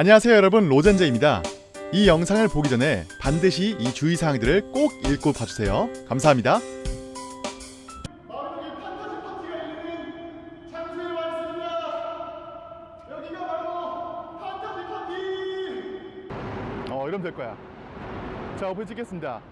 안녕하세요 여러분. 로젠제입니다. 이 영상을 보기 전에 반드시 이 주의사항들을 꼭 읽고 봐주세요. 감사합니다. 어 이러면 될 거야. 자 오픈 찍겠습니다.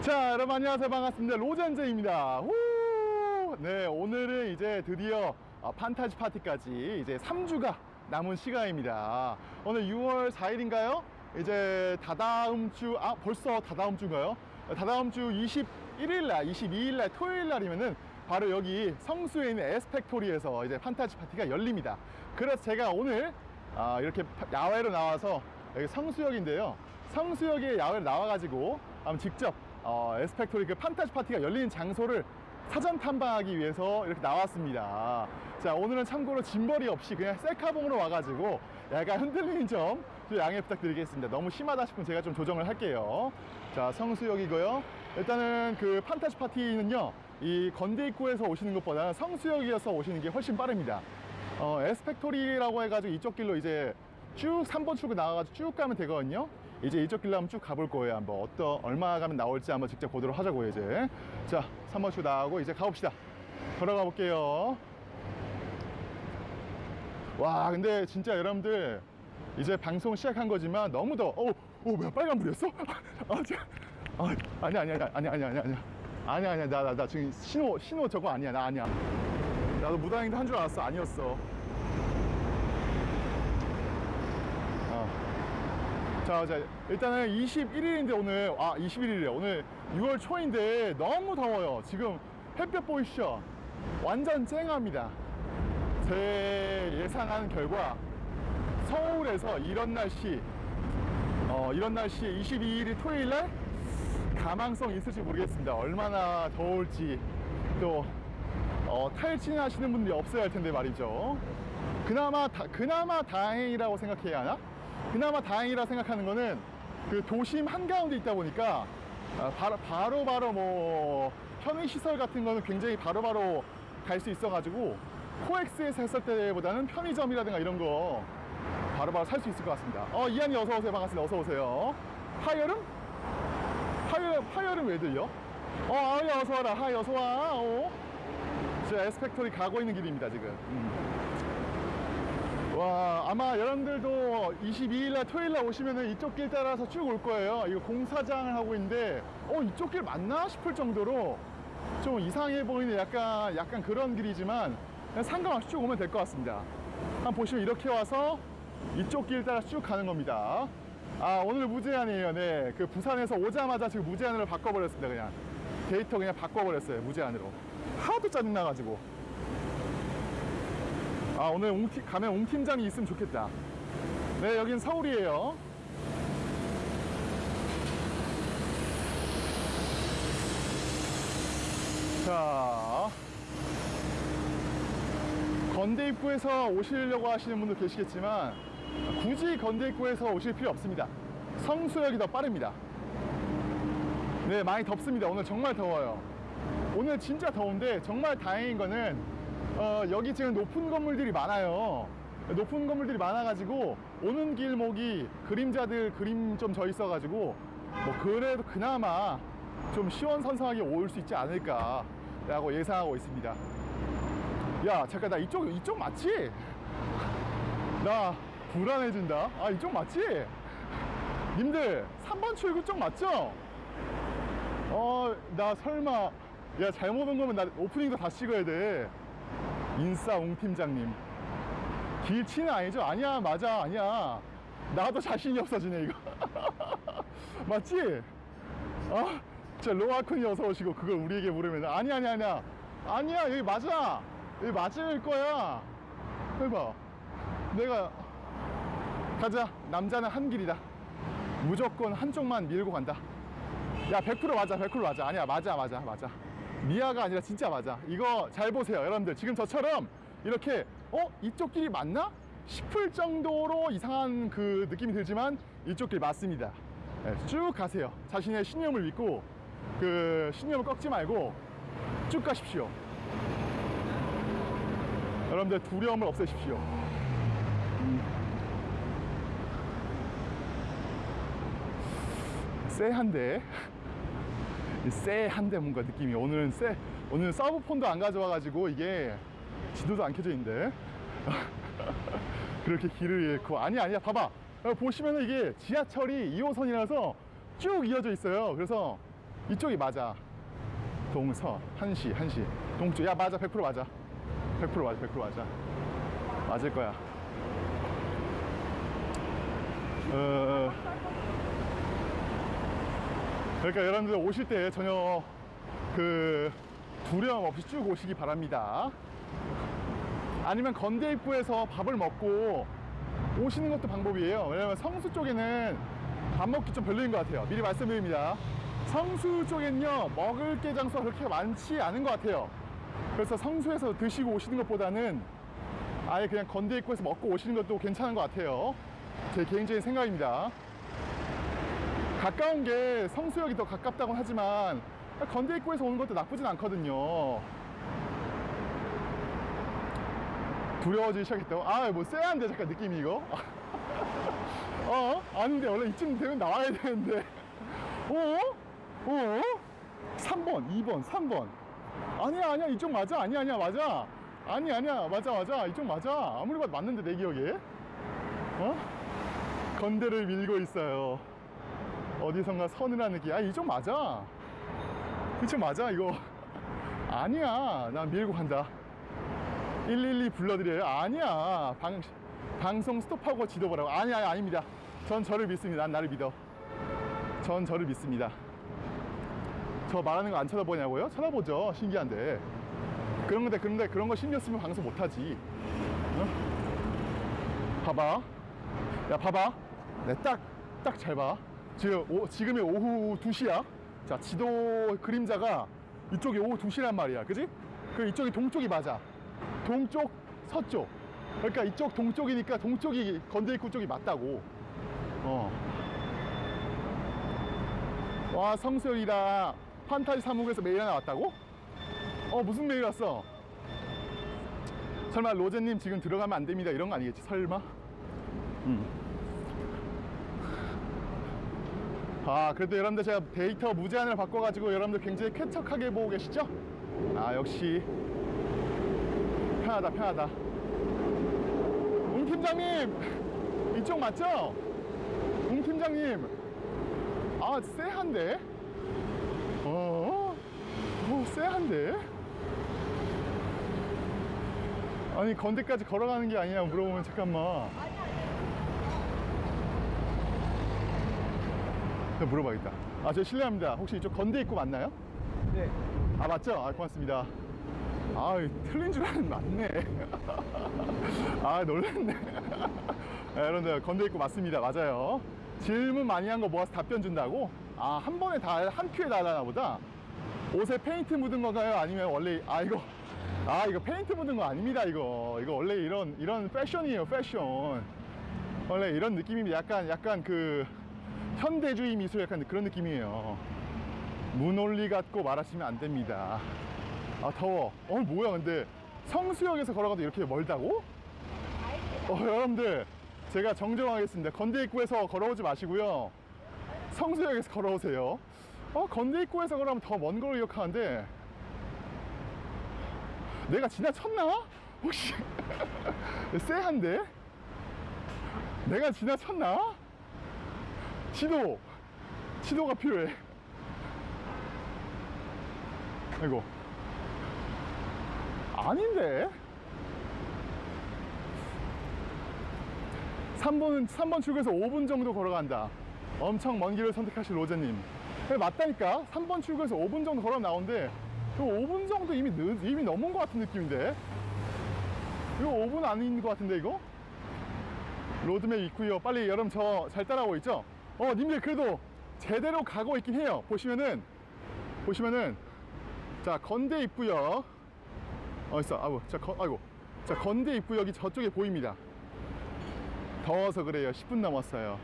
자 여러분 안녕하세요. 반갑습니다. 로젠제입니다. 후! 네 오늘은 이제 드디어 어, 판타지 파티까지 이제 3주가 남은 시간입니다 오늘 6월 4일인가요? 이제 다다음 주, 아 벌써 다다음 주인가요? 다다음 주 21일날, 22일날 토요일날이면은 바로 여기 성수에 있는 에스펙토리에서 이제 판타지 파티가 열립니다 그래서 제가 오늘 아, 이렇게 파- 야외로 나와서 여기 성수역인데요 성수역에 야외로 나와가지고 직접 어, 에스펙토리 그 판타지 파티가 열리는 장소를 사전 탐방하기 위해서 이렇게 나왔습니다. 자, 오늘은 참고로 짐벌이 없이 그냥 셀카봉으로 와가지고 약간 흔들리는 점좀 양해 부탁드리겠습니다. 너무 심하다 싶으면 제가 좀 조정을 할게요. 자, 성수역이고요. 일단은 그 판타지 파티는요, 이 건대 입구에서 오시는 것보다는 성수역이어서 오시는 게 훨씬 빠릅니다. 어, 에스펙토리라고 해가지고 이쪽 길로 이제 쭉 3번 출구 나와가지고 쭉 가면 되거든요. 이제 이쪽 길로 한번 쭉 가볼 거예요. 한번 어떤 얼마 가면 나올지 한번 직접 보도록 하자고요. 이제 자 3번 출구 나가고 이제 가봅시다. 걸어가 볼게요. 와 근데 진짜 여러분들 이제 방송 시작한 거지만 너무 더워. 어, 오 뭐야 빨간불이었어? 아, 저, 아 아니야 아니야 아니야 아니야 아니야 아니야 아니야 아니야 나나 나 지금 신호 신호 저거 아니야 나 아니야. 나도 무단횡단 한 줄 알았어 아니었어. 어. 자, 자, 일단은 21일인데 오늘, 아, 21일이래. 오늘 6월 초인데 너무 더워요. 지금 햇볕 보이시죠? 완전 쨍합니다. 제 예상하는 결과 서울에서 이런 날씨, 어, 이런 날씨에 22일이 토요일 날 가망성 있을지 모르겠습니다. 얼마나 더울지 또 어, 탈진 하시는 분들이 없어야 할 텐데 말이죠. 그나마 다, 그나마 다행이라고 생각해야 하나? 그나마 다행이라 생각하는 거는 그 도심 한가운데 있다 보니까 아, 바로 바로 바로 뭐 편의 시설 같은 거는 굉장히 바로 바로 갈 수 있어 가지고 코엑스에서 했을 때보다는 편의점이라든가 이런 거 바로바로 살 수 있을 것 같습니다. 어 이한이 어서 오세요 반갑습니다. 어서 오세요. 하여름? 하여름 하여름 왜 들려? 어 아이 어서 와라 하이 어서 와. 어. 저 에스펙토리 가고 있는 길입니다 지금. 음. 와 아마 여러분들도 22일날 토요일날 오시면은 이쪽 길 따라서 쭉 올 거예요. 이거 공사장을 하고 있는데 어 이쪽 길 맞나 싶을 정도로 좀 이상해 보이는 약간 약간 그런 길이지만 그냥 상관없이 쭉 오면 될 것 같습니다. 한번 보시면 이렇게 와서 이쪽 길 따라 쭉 가는 겁니다. 아 오늘 무제한이에요. 네그 부산에서 오자마자 지금 무제한으로 바꿔버렸습니다 그냥. 데이터 그냥 바꿔버렸어요 무제한으로. 하도 짜증나가지고 아 오늘 옹팀, 가면 옹 팀장이 있으면 좋겠다. 네 여긴 서울이에요. 자. 건대 입구에서 오시려고 하시는 분도 계시겠지만 굳이 건대 입구에서 오실 필요 없습니다. 성수역이 더 빠릅니다. 네 많이 덥습니다. 오늘 정말 더워요. 오늘 진짜 더운데 정말 다행인 거는 어, 여기 지금 높은 건물들이 많아요. 높은 건물들이 많아가지고 오는 길목이 그림자들 그림 좀 져 있어가지고 뭐 그래도 그나마 좀 시원선선하게 올 수 있지 않을까 라고 예상하고 있습니다. 야 잠깐 나 이쪽 이쪽 맞지? 나 불안해진다. 아 이쪽 맞지? 님들 3번 출구 쪽 맞죠? 어 나 설마 야 잘못 온 거면 나 오프닝도 다 찍어야 돼. 인싸 옹 팀장님. 길치는 아니죠? 아니야 맞아 아니야. 나도 자신이 없어지네 이거. 맞지? 아 진짜 로아쿤이 어서 오시고 그걸 우리에게 물으면. 아니야 아니야 아니야. 아니야 여기 맞아. 여기 맞을 거야. 해봐. 내가 가자. 남자는 한 길이다. 무조건 한쪽만 밀고 간다. 야 100% 맞아 100% 맞아. 아니야 맞아 맞아 맞아 미아가 아니라 진짜 맞아. 이거 잘 보세요 여러분들. 지금 저처럼 이렇게 어? 이쪽 길이 맞나? 싶을 정도로 이상한 그 느낌이 들지만 이쪽 길 맞습니다. 네, 쭉 가세요. 자신의 신념을 믿고 그 신념을 꺾지 말고 쭉 가십시오. 여러분들 두려움을 없애십시오. 쎄한데. 쎄한데 뭔가 느낌이. 오늘은 쎄 오늘 서브폰도 안 가져와가지고 이게 지도도 안 켜져 있는데. 그렇게 길을 잃고. 아니 아니야. 봐봐. 어, 보시면은 이게 지하철이 2호선이라서 쭉 이어져 있어요. 그래서 이쪽이 맞아. 동서 한시 한시. 동쪽. 야 맞아. 100% 맞아. 100% 맞아. 100% 맞아. 맞을 거야. 어, 그러니까 여러분들 오실 때 전혀 그 두려움 없이 쭉 오시기 바랍니다. 아니면 건대 입구에서 밥을 먹고 오시는 것도 방법이에요. 왜냐면 성수 쪽에는 밥 먹기 좀 별로인 것 같아요. 미리 말씀드립니다. 성수 쪽엔요 먹을 게 장소가 그렇게 많지 않은 것 같아요. 그래서 성수에서 드시고 오시는 것보다는 아예 그냥 건대 입구에서 먹고 오시는 것도 괜찮은 것 같아요. 제 개인적인 생각입니다 가까운 게 성수역이 더 가깝다고 하지만 건대 입구에서 오는 것도 나쁘진 않거든요 두려워지기 시작했다고? 아, 뭐, 쎄한데, 잠깐 느낌이 이거? 어? 아닌데, 원래 이쯤 되면 나와야 되는데. 어? 어? 3번, 2번, 3번. 아니야, 아니야, 이쪽 맞아. 아니야, 아니야, 맞아. 아니, 아니야, 맞아, 맞아. 이쪽 맞아. 아무리 봐도 맞는데, 내 기억에. 어? 건대를 밀고 있어요. 어디선가 서늘한 느낌. 아, 이쪽 맞아. 이쪽 맞아, 이거. 아니야, 난 밀고 간다. 112 불러드려요? 아니야. 방, 방송 스톱하고 지도 보라고. 아니야, 아닙니다. 전 저를 믿습니다. 난 나를 믿어. 전 저를 믿습니다. 저 말하는 거 안 쳐다보냐고요? 쳐다보죠. 신기한데. 그런 건데, 그런데 그런 거 신경 쓰면 방송 못하지. 어? 봐봐. 야, 봐봐. 네, 딱, 딱 잘 봐. 지금, 오, 지금이 오후 2시야. 자, 지도 그림자가 이쪽이 오후 2시란 말이야. 그지? 그 이쪽이 동쪽이 맞아. 동쪽, 서쪽. 그러니까 이쪽 동쪽이니까 동쪽이 건대 입구 쪽이 맞다고. 어. 와, 성수역이다. 판타지 사무국에서 메일 하나 왔다고? 어, 무슨 메일 왔어? 설마 로제님 지금 들어가면 안 됩니다. 이런 거 아니겠지? 설마? 음. 아, 그래도 여러분들 제가 데이터 무제한을 바꿔가지고 여러분들 굉장히 쾌척하게 보고 계시죠? 아, 역시 편하다 편하다 웅 팀장님 이쪽 맞죠? 웅 팀장님 아 쎄한데? 어? 어 쎄한데? 아니 건대까지 걸어가는 게 아니냐 물어보면 잠깐만 내가 물어봐야겠다. 아 저 실례합니다. 혹시 이쪽 건대 입구 맞나요? 네. 아 맞죠? 아 고맙습니다. 아 틀린 줄 알았는데 맞네. 아 놀랐네. 아, 여러분들 건대 입구 맞습니다. 맞아요. 질문 많이 한 거 모아서 답변 준다고? 아 한 번에 다 한 큐에 다 하나 보다. 옷에 페인트 묻은 건가요? 아니면 원래 아 이거 아 이거 페인트 묻은 거 아닙니다 이거. 이거 원래 이런 이런 패션이에요 패션. 원래 이런 느낌입니다. 약간 약간 그 현대주의 미술 약간 그런 느낌이에요. 문올리 같고 말하시면 안 됩니다. 아 더워. 어 뭐야 근데. 성수역에서 걸어가도 이렇게 멀다고? 어 여러분들. 제가 정정하겠습니다. 건대 입구에서 걸어오지 마시고요. 성수역에서 걸어오세요. 어 건대 입구에서 걸어가면 더 먼 걸로 기억하는데. 내가 지나쳤나? 혹시. 쎄한데? 내가 지나쳤나? 지도 지도가 필요해. 아이고. 아닌데? 3번은 3번 출구에서 5분 정도 걸어간다. 엄청 먼 길을 선택하신 로제님. 그래, 맞다니까. 3번 출구에서 5분 정도 걸어 나오는데 이거 5분 정도 이미 늦, 이미 넘은 것 같은 느낌인데? 이거 5분 아닌 것 같은데 이거? 로드맵 있고요. 빨리 여러분 저 잘 따라오고 있죠 어 님들 그래도 제대로 가고 있긴 해요. 보시면은 보시면은 자 건대 입구역. 어딨어. 아이고 자 건, 아이고. 자 건대 입구역이 저쪽에 보입니다. 더워서 그래요. 10분 넘었어요.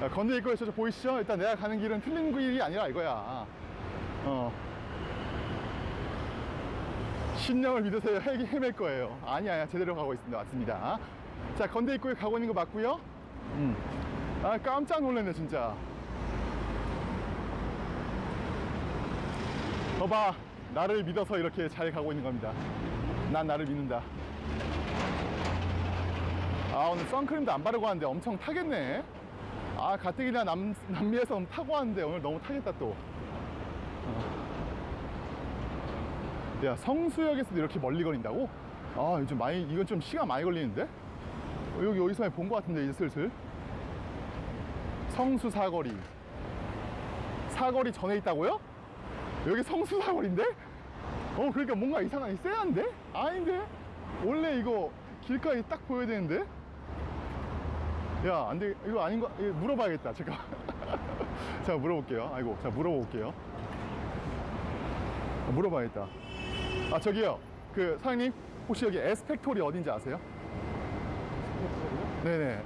자, 건대 입구역 저쪽 보이시죠? 일단 내가 가는 길은 틀린 길이 아니라 이거야. 어. 신념을 믿으세요. 헤, 헤맬 거예요. 아니 아니야. 제대로 가고 있습니다. 맞습니다. 자 건대 입구에 가고 있는 거 맞고요. 음. 아 깜짝 놀랐네 진짜 봐봐 나를 믿어서 이렇게 잘 가고 있는 겁니다 난 나를 믿는다 아 오늘 선크림도 안 바르고 왔는데 엄청 타겠네 아 가뜩이나 남, 남미에서 타고 왔는데 오늘 너무 타겠다 또 어. 야 성수역에서도 이렇게 멀리 걸린다고? 아 요즘 많이 이건 좀 시간 많이 걸리는데? 어, 여기 어디서 본것 같은데 이제 슬슬 성수 사거리 사거리 전에 있다고요? 여기 성수 사거리인데? 어 그러니까 뭔가 이상하게 쎄한데? 아닌데? 원래 이거 길가에 딱 보여야 되는데? 야 안돼 이거 아닌 거 이거 물어봐야겠다 잠깐 자 물어볼게요 아이고 자 물어볼게요 아, 물어봐야겠다 아 저기요 그 사장님 혹시 여기 에스펙토리 어딘지 아세요? 네네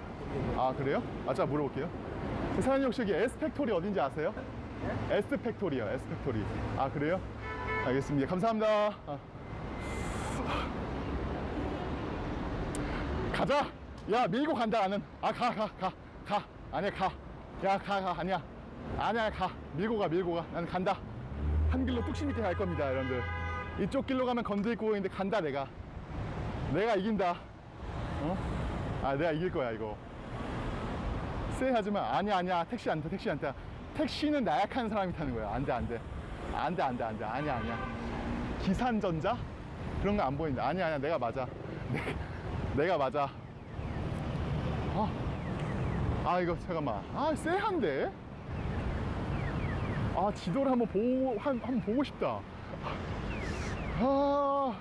아 그래요? 아자 물어볼게요 그 사장님 혹시 여기 에스펙토리 어딘지 아세요? 에스펙토리요 에스펙토리. 아 그래요? 알겠습니다. 감사합니다. 아. 가자! 야 밀고 간다 나는. 아 가 가 가 가. 아니야 가야 가 가 아니야. 아니야 가. 밀고 가 밀고 가. 나는 간다. 한 길로 뚝심 있게 갈 겁니다 여러분들. 이쪽 길로 가면 건들구멍인데 간다 내가. 내가 이긴다. 어? 아 내가 이길 거야 이거 쎄하지만 아니야 아니야 택시 안타 택시 안타. 택시는 나약한 사람이 타는 거야. 안돼 안돼. 안돼 안돼 안돼. 아니야 아니야. 기산전자? 그런 거 안 보인다. 아니야 아니야. 내가 맞아. 내, 내가 맞아. 아, 아 이거 잠깐만. 아 쎄한데? 아 지도를 한번 보고 한, 한번 보고 싶다. 아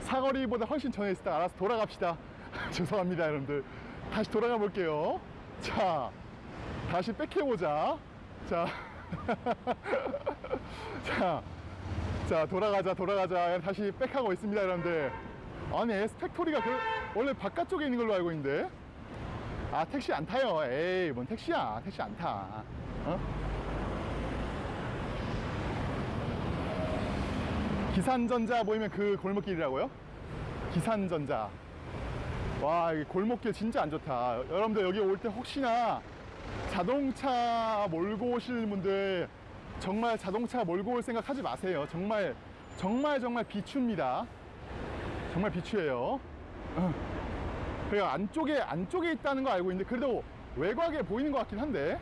사거리보다 훨씬 전에 때 알아서 돌아갑시다. 죄송합니다 여러분들. 다시 돌아가 볼게요 자 다시 백해보자. 자. 자, 자 돌아가자 돌아가자. 다시 백하고 있습니다 여러분들. 아니 에스펙토리가 그 원래 바깥쪽에 있는 걸로 알고 있는데. 아 택시 안 타요. 에이 뭔 택시야? 택시 안타. 어? 기산전자 보이면 그 골목길이라고요? 기산전자 와, 이 골목길 진짜 안 좋다. 여러분들 여기 올 때 혹시나 자동차 몰고 오시는 분들 정말 자동차 몰고 올 생각 하지 마세요. 정말, 정말, 정말 비추입니다. 정말 비추예요. 어. 그리고 안쪽에, 안쪽에 있다는 거 알고 있는데 그래도 외곽에 보이는 것 같긴 한데.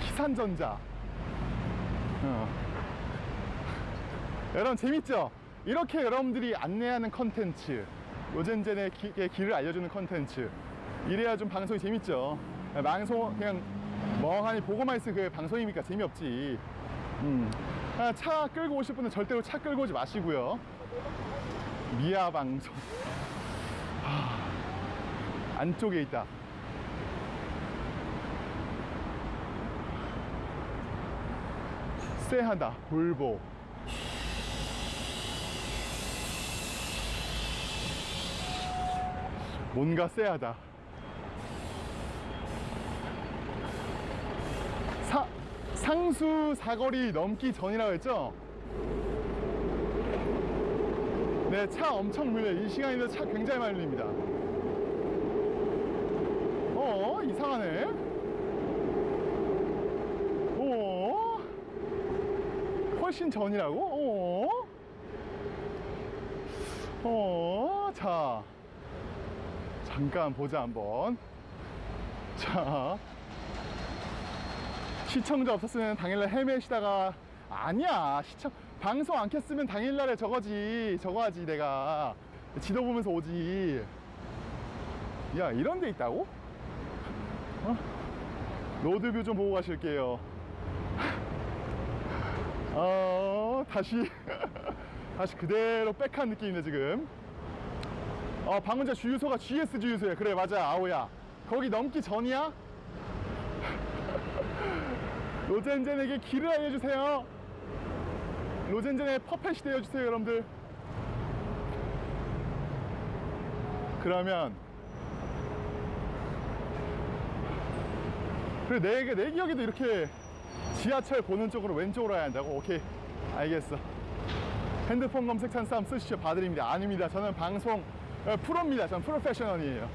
기산전자. 어. 여러분 재밌죠? 이렇게 여러분들이 안내하는 컨텐츠 요젠젠의 기- 의 길을 알려주는 컨텐츠. 이래야 좀 방송이 재밌죠. 방송 그냥 멍하니 보고만 있으면 그 방송이니까 재미없지. 음. 아, 차 끌고 오실 분은 절대로 차 끌고 오지 마시고요. 미아 방송. 하, 안쪽에 있다. 쎄하다 볼보 뭔가 쎄하다. 사, 상수 사거리 넘기 전이라고 했죠? 네, 차 엄청 밀려요. 이 시간인데 차 굉장히 많이 밀립니다. 어, 이상하네. 어, 훨씬 전이라고? 어, 어, 자. 잠깐 보자 한번. 자 시청자 없었으면 당일날 헤매시다가 아니야 시청 방송 안 켰으면 당일날에 저거지 저거 하지 내가. 지도 보면서 오지. 야 이런 데 있다고? 어? 로드뷰 좀 보고 가실게요. 어 다시 다시 그대로 백한 느낌이네 지금 어, 전 주유소가 GS 주유소야. 그래, 맞아, 아오야. 거기 넘기 전이야? 로젠젠에게 길을 알려주세요. 로젠젠의 퍼펫이 되어주세요, 여러분들. 그러면 그래 내, 내 기억에도 이렇게 지하철 보는 쪽으로 왼쪽으로 가야 한다고? 오케이 알겠어 핸드폰 검색 한번 쓰시죠 봐드립니다 아닙니다 저는 방송 어, 프로입니다 저는 프로페셔널이에요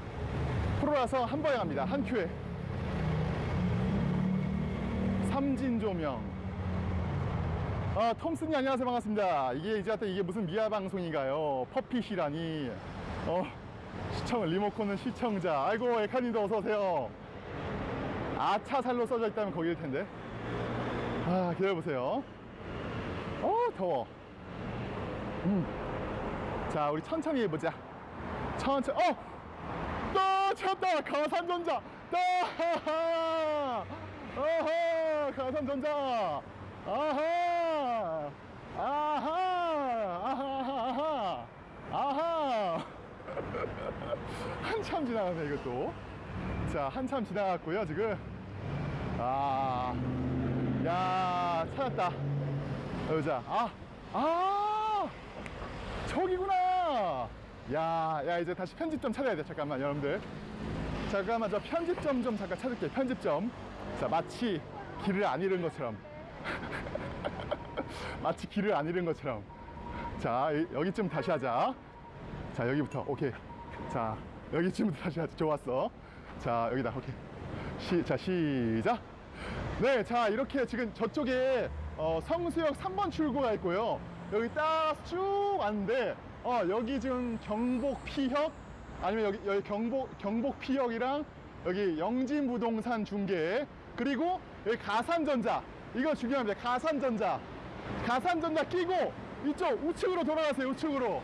프로라서 한 번에 갑니다 한 큐에 삼진 조명 아, 톰슨이 안녕하세요. 반갑습니다. 이게 이제 하여튼 이게 무슨 미아 방송인가요? 퍼핏이라니. 어, 시청, 리모컨은 시청자. 아이고, 에카님도 어서오세요. 아차살로 써져 있다면 거기일 텐데. 아, 기다려보세요. 어, 더워. 음. 자, 우리 천천히 해보자. 천천히, 어! 또 찾았다! 가산전자! 따하하! 아하! 가산전자! 아하! 아하! 아하! 아하! 아하! 한참 지나가네, 이것도. 자, 한참 지나갔고요, 지금. 아, 야, 찾았다. 여자. 아, 아! 저기구나! 야, 야, 이제 다시 편집점 찾아야 돼. 잠깐만, 여러분들. 잠깐만, 저 편집점 좀 잠깐 찾을게. 편집점. 자, 마치 길을 안 잃은 것처럼. 마치 길을 안 잃은 것처럼. 자, 이- 여기쯤 다시 하자. 자, 여기부터. 오케이. 자, 여기쯤부터 다시 하자. 좋았어. 자, 여기다. 오케이. 시, 자, 시작. 네, 자, 이렇게 지금 저쪽에 어, 성수역 3번 출구가 있고요. 여기 딱 쭉 왔는데, 어, 여기 지금 경복 피혁, 아니면 여기, 여기 경복, 경복 피혁이랑 여기 영진부동산 중개, 그리고 여기 가산전자. 이거 중요합니다. 가산전자. 가산전자 끼고 이쪽 우측으로 돌아가세요. 우측으로.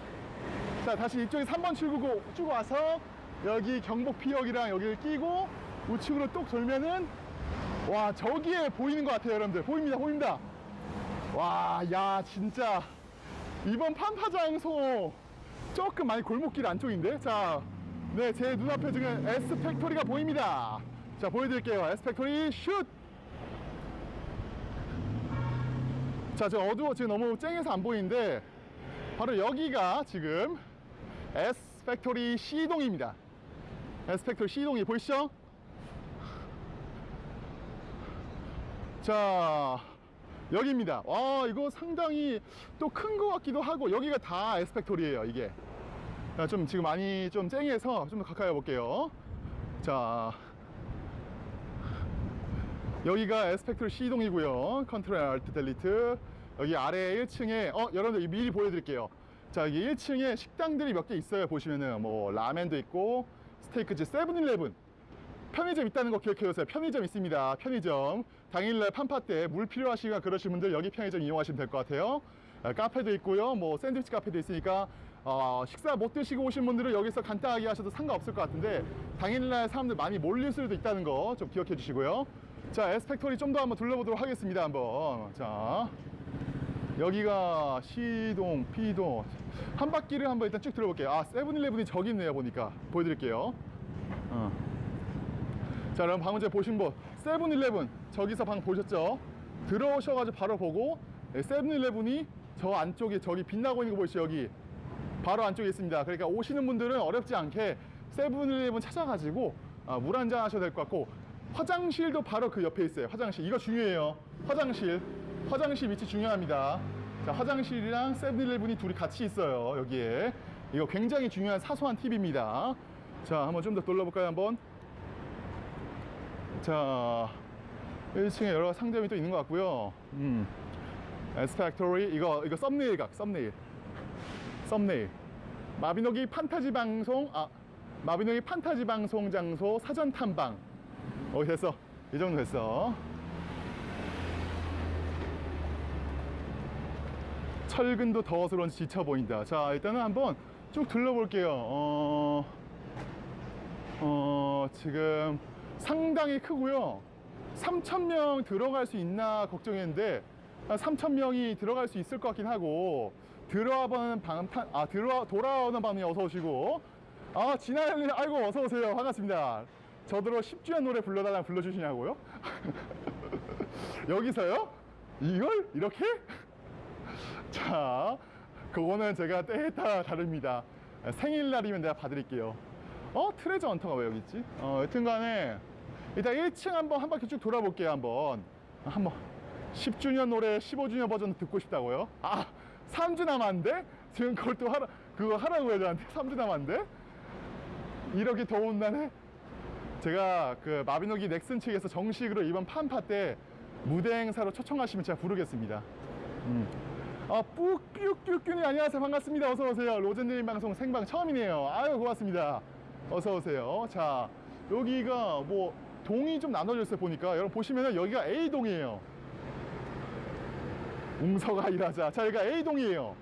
자, 다시 이쪽에 3번 출구고 쭉 와서 여기 경복 피혁이랑 여기를 끼고 우측으로 뚝 돌면은 와, 저기에 보이는 것 같아요, 여러분들. 보입니다, 보입니다. 와, 야, 진짜 이번 판파 장소 조금 많이 골목길 안쪽인데? 자, 네, 제 눈앞에 지금 S 팩토리가 보입니다. 자, 보여드릴게요. S 팩토리 슛! 자, 지금 어두워, 지금 너무 쨍해서 안 보이는데, 바로 여기가 지금 S 팩토리 C동입니다. S 팩토리 C동이 보이시죠? 자, 여기입니다. 와, 이거 상당히 또 큰 것 같기도 하고, 여기가 다 S 팩토리예요 이게. 자, 좀 지금 많이 좀 쨍해서 좀더 가까이 볼게요. 자, 여기가 S 팩토리 C동이고요. Control Alt Delete. 여기 아래 1층에, 어, 여러분들 미리 보여드릴게요. 자, 여기 1층에 식당들이 몇 개 있어요. 보시면은 뭐 라멘도 있고, 스테이크집 세븐일레븐. 편의점 있다는 거 기억해 주세요. 편의점 있습니다. 편의점. 당일날 판파 때 물 필요하시거나 그러신 분들 여기 편의점 이용하시면 될 것 같아요. 아, 카페도 있고요. 뭐 샌드위치 카페도 있으니까 어, 식사 못 드시고 오신 분들은 여기서 간단하게 하셔도 상관없을 것 같은데 당일날 사람들 많이 몰릴 수도 있다는 거 좀 기억해 주시고요. 자, 에스펙토리 좀 더 한번 둘러보도록 하겠습니다. 한번. 자. 여기가 C동, P동 한 바퀴를 한번 일단 쭉 들어볼게요. 아, 세븐일레븐이 저기 있네요. 보니까 보여드릴게요. 어. 자, 그럼 방금 전에 보신 분 세븐일레븐 저기서 방 보셨죠? 들어오셔가지고 바로 보고 네, 세븐일레븐이 저 안쪽에 저기 빛나고 있는 거 보이시죠? 여기 바로 안쪽에 있습니다. 그러니까 오시는 분들은 어렵지 않게 세븐일레븐 찾아가지고 아, 물 한 잔 하셔도 될 것 같고 화장실도 바로 그 옆에 있어요. 화장실 이거 중요해요. 화장실 화장실 위치 중요합니다. 자, 화장실이랑 세븐일레븐이 둘이 같이 있어요. 여기에 이거 굉장히 중요한 사소한 팁입니다. 자, 한번 좀 더 돌려볼까요? 한번. 자, 1층에 여러 가지 상점이 또 있는 것 같고요. 음. 에스팩토리 이거 이거 썸네일 각 썸네일. 썸네일. 마비노기 판타지 방송 아 마비노기 판타지 방송 장소 사전 탐방. 어 됐어. 이 정도 됐어. 철근도 더워서 그런지 지쳐 보인다. 자, 일단은 한번 쭉 둘러볼게요. 어, 어, 지금 상당히 크고요. 3,000명 들어갈 수 있나 걱정했는데, 3,000명이 들어갈 수 있을 것 같긴 하고, 들어와 보는 방탄, 아, 들어와, 돌아오는 방에 어서 오시고, 아, 진아님, 아이고, 어서 오세요. 반갑습니다. 저더러 10주년 노래 불러달라고 불러주시냐고요? 여기서요? 이걸? 이렇게? 자, 그거는 제가 때에 따라 다릅니다. 생일날이면 내가 봐드릴게요. 어? 트레저 헌터가 왜 여기 있지? 어, 여튼 간에 일단 1층 한번 한 바퀴 쭉 돌아볼게요, 한번. 한번. 10주년 노래 15주년 버전 듣고 싶다고요? 아, 3주 남았는데? 지금 그걸 또 하라, 그거 하라고 해야 저한테 3주 남았는데? 이렇게 더운 날에 제가 그 마비노기 넥슨 측에서 정식으로 이번 판파 때 무대 행사로 초청하시면 제가 부르겠습니다. 음. 아, 뿌뀨뀨뀨님 안녕하세요. 반갑습니다. 어서 오세요. 로젠드님 방송 생방 처음이네요. 아유, 고맙습니다. 어서 오세요. 자, 여기가 뭐 동이 좀 나눠져 있어요. 보니까 여러분 보시면은 여기가 A동이에요. 웅서가 일하자. 자, 여기가 A동이에요.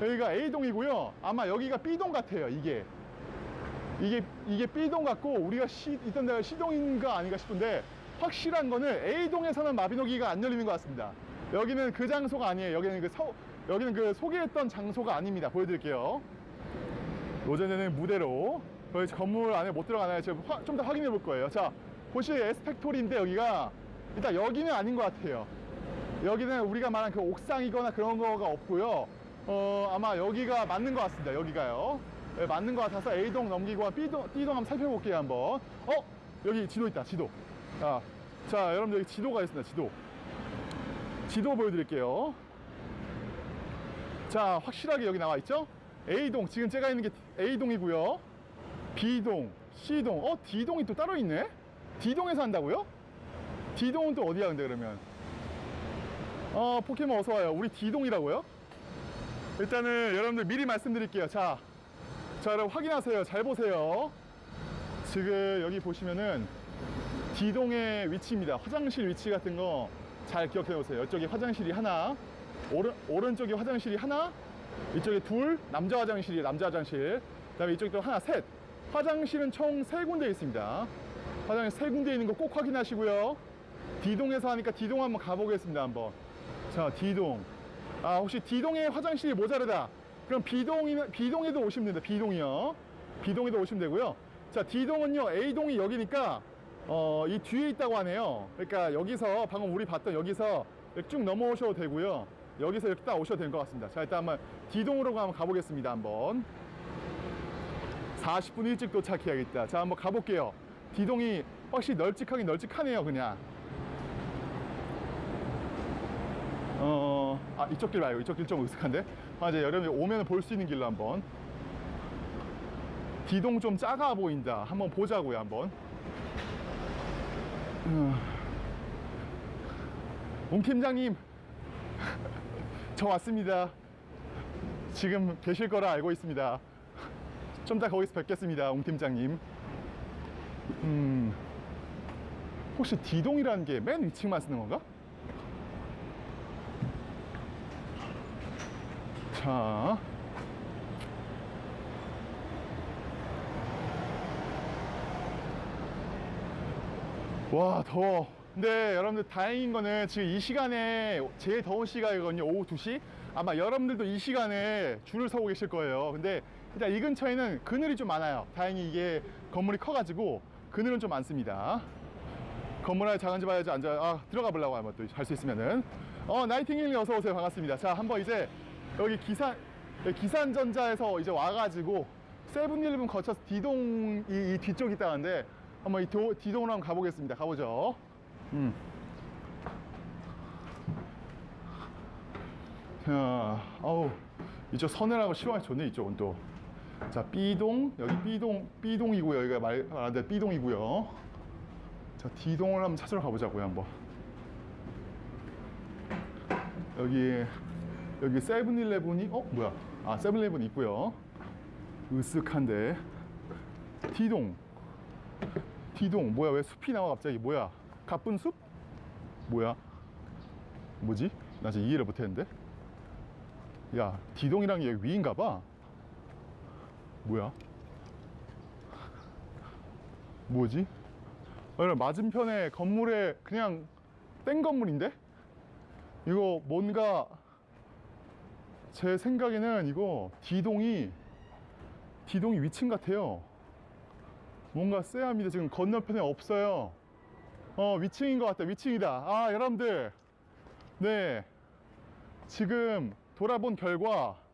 여기가 A동이고요. 아마 여기가 B동 같아요. 이게. 이게 이게 B동 같고 우리가 시, 있던 데가 C동인가 아닌가 싶은데 확실한 거는 A동에서는 마비노기가 안 열리는 것 같습니다. 여기는 그 장소가 아니에요. 여기는 그 서, 여기는 그 소개했던 장소가 아닙니다. 보여드릴게요. 로제네는 무대로 저희 건물 안에 못 들어가나요? 제가 좀더 확인해 볼 거예요. 자, 보시 에스펙토리인데 여기가 일단 여기는 아닌 것 같아요. 여기는 우리가 말한 그 옥상이거나 그런 거가 없고요. 어, 아마 여기가 맞는 것 같습니다. 여기가요. 네, 맞는 것 같아서 A동 넘기고 B동, B동 한번 살펴볼게요. 한번. 어? 여기 지도 있다. 지도. 자, 자 여러분들 여기 지도가 있습니다. 지도. 지도 보여드릴게요. 자, 확실하게 여기 나와 있죠? A동, 지금 제가 있는 게 A동이고요. B동, C동, 어, D동이 또 따로 있네? D동에서 한다고요? D동은 또 어디야, 근데 그러면? 어, 포켓몬 어서 와요. 우리 D동이라고요? 일단은 여러분들 미리 말씀드릴게요. 자, 자, 여러분 확인하세요. 잘 보세요. 지금 여기 보시면은 D동의 위치입니다. 화장실 위치 같은 거 잘 기억해 놓으세요. 이쪽에 화장실이 하나, 오른, 오른쪽에 화장실이 하나, 이쪽에 둘, 남자 화장실이 남자 화장실, 그 다음에 이쪽에 또 하나, 셋. 화장실은 총세 군데 있습니다. 화장실 세 군데 있는 거 꼭 확인하시고요. D동에서 하니까 D동 한번 가보겠습니다. 한번. 자, D동. 아, 혹시 D동에 화장실이 모자르다. 그럼 B동이, B동에도 오시면 됩니다. B동이요. B동에도 오시면 되고요. 자, D동은요, A동이 여기니까, 어, 이 뒤에 있다고 하네요. 그러니까 여기서, 방금 우리 봤던 여기서 쭉 넘어오셔도 되고요. 여기서 이렇게 딱 오셔도 될것 같습니다. 자, 일단 한번 D동으로 한번 가보겠습니다. 한번. 40분 일찍 도착해야겠다. 자, 한번 가볼게요. D동이 확실히 널찍하긴 널찍하네요, 그냥. 어, 아, 이쪽 길 말고 이쪽 길 좀 으슥한데? 아, 이제 여름에 오면 볼 수 있는 길로 한번. D동 좀 작아 보인다. 한번 보자고요, 한번. 음. 옹 팀장님, 저 왔습니다. 지금 계실 거라 알고 있습니다. 좀 이따 거기서 뵙겠습니다, 옹 팀장님. 음, 혹시 D동이라는 게 맨 위층만 쓰는 건가? 자. 와, 더워. 근데 여러분들 다행인 거는 지금 이 시간에 제일 더운 시간이거든요. 오후 2시. 아마 여러분들도 이 시간에 줄을 서고 계실 거예요. 근데 일단 이 근처에는 그늘이 좀 많아요. 다행히 이게 건물이 커가지고 그늘은 좀 많습니다. 건물 안에 작은지 봐야지 앉아 아 들어가 보려고 하면 또 할 수 있으면은 어 나이팅게일 어서 오세요 반갑습니다 자 한번 이제 여기 기산 기산전자에서 이제 와가지고 세븐일레븐 거쳐서 D동 이, 이 뒤쪽 있다는데 한번 이 도, D동으로 한번 가보겠습니다 가보죠 음. 자 어우 이쪽 서늘하고 시원하게 좋네 이쪽은 또 자 B동 여기 B동 B동이고요 여기가 말 말한 대로 B동이고요 자, D동을 한번 찾으러 가보자고요, 한번. 여기, 여기 세븐일레븐이, 어, 뭐야. 아, 세븐일레븐 있고요. 으쓱한데. D동. D동. 뭐야, 왜 숲이 나와, 갑자기. 뭐야. 가쁜 숲? 뭐야. 뭐지? 나 지금 이해를 못했는데. 야, D동이랑 여기 위인가 봐. 뭐야? 뭐지? 여러분 맞은편에 건물에 그냥 땡 건물인데? 이거 뭔가 제 생각에는 이거 D동이 D동이 위층 같아요. 뭔가 쎄합니다. 지금 건너편에 없어요. 어 위층인 것 같다 위층이다. 아 여러분들. 네. 지금 돌아본 결과 네,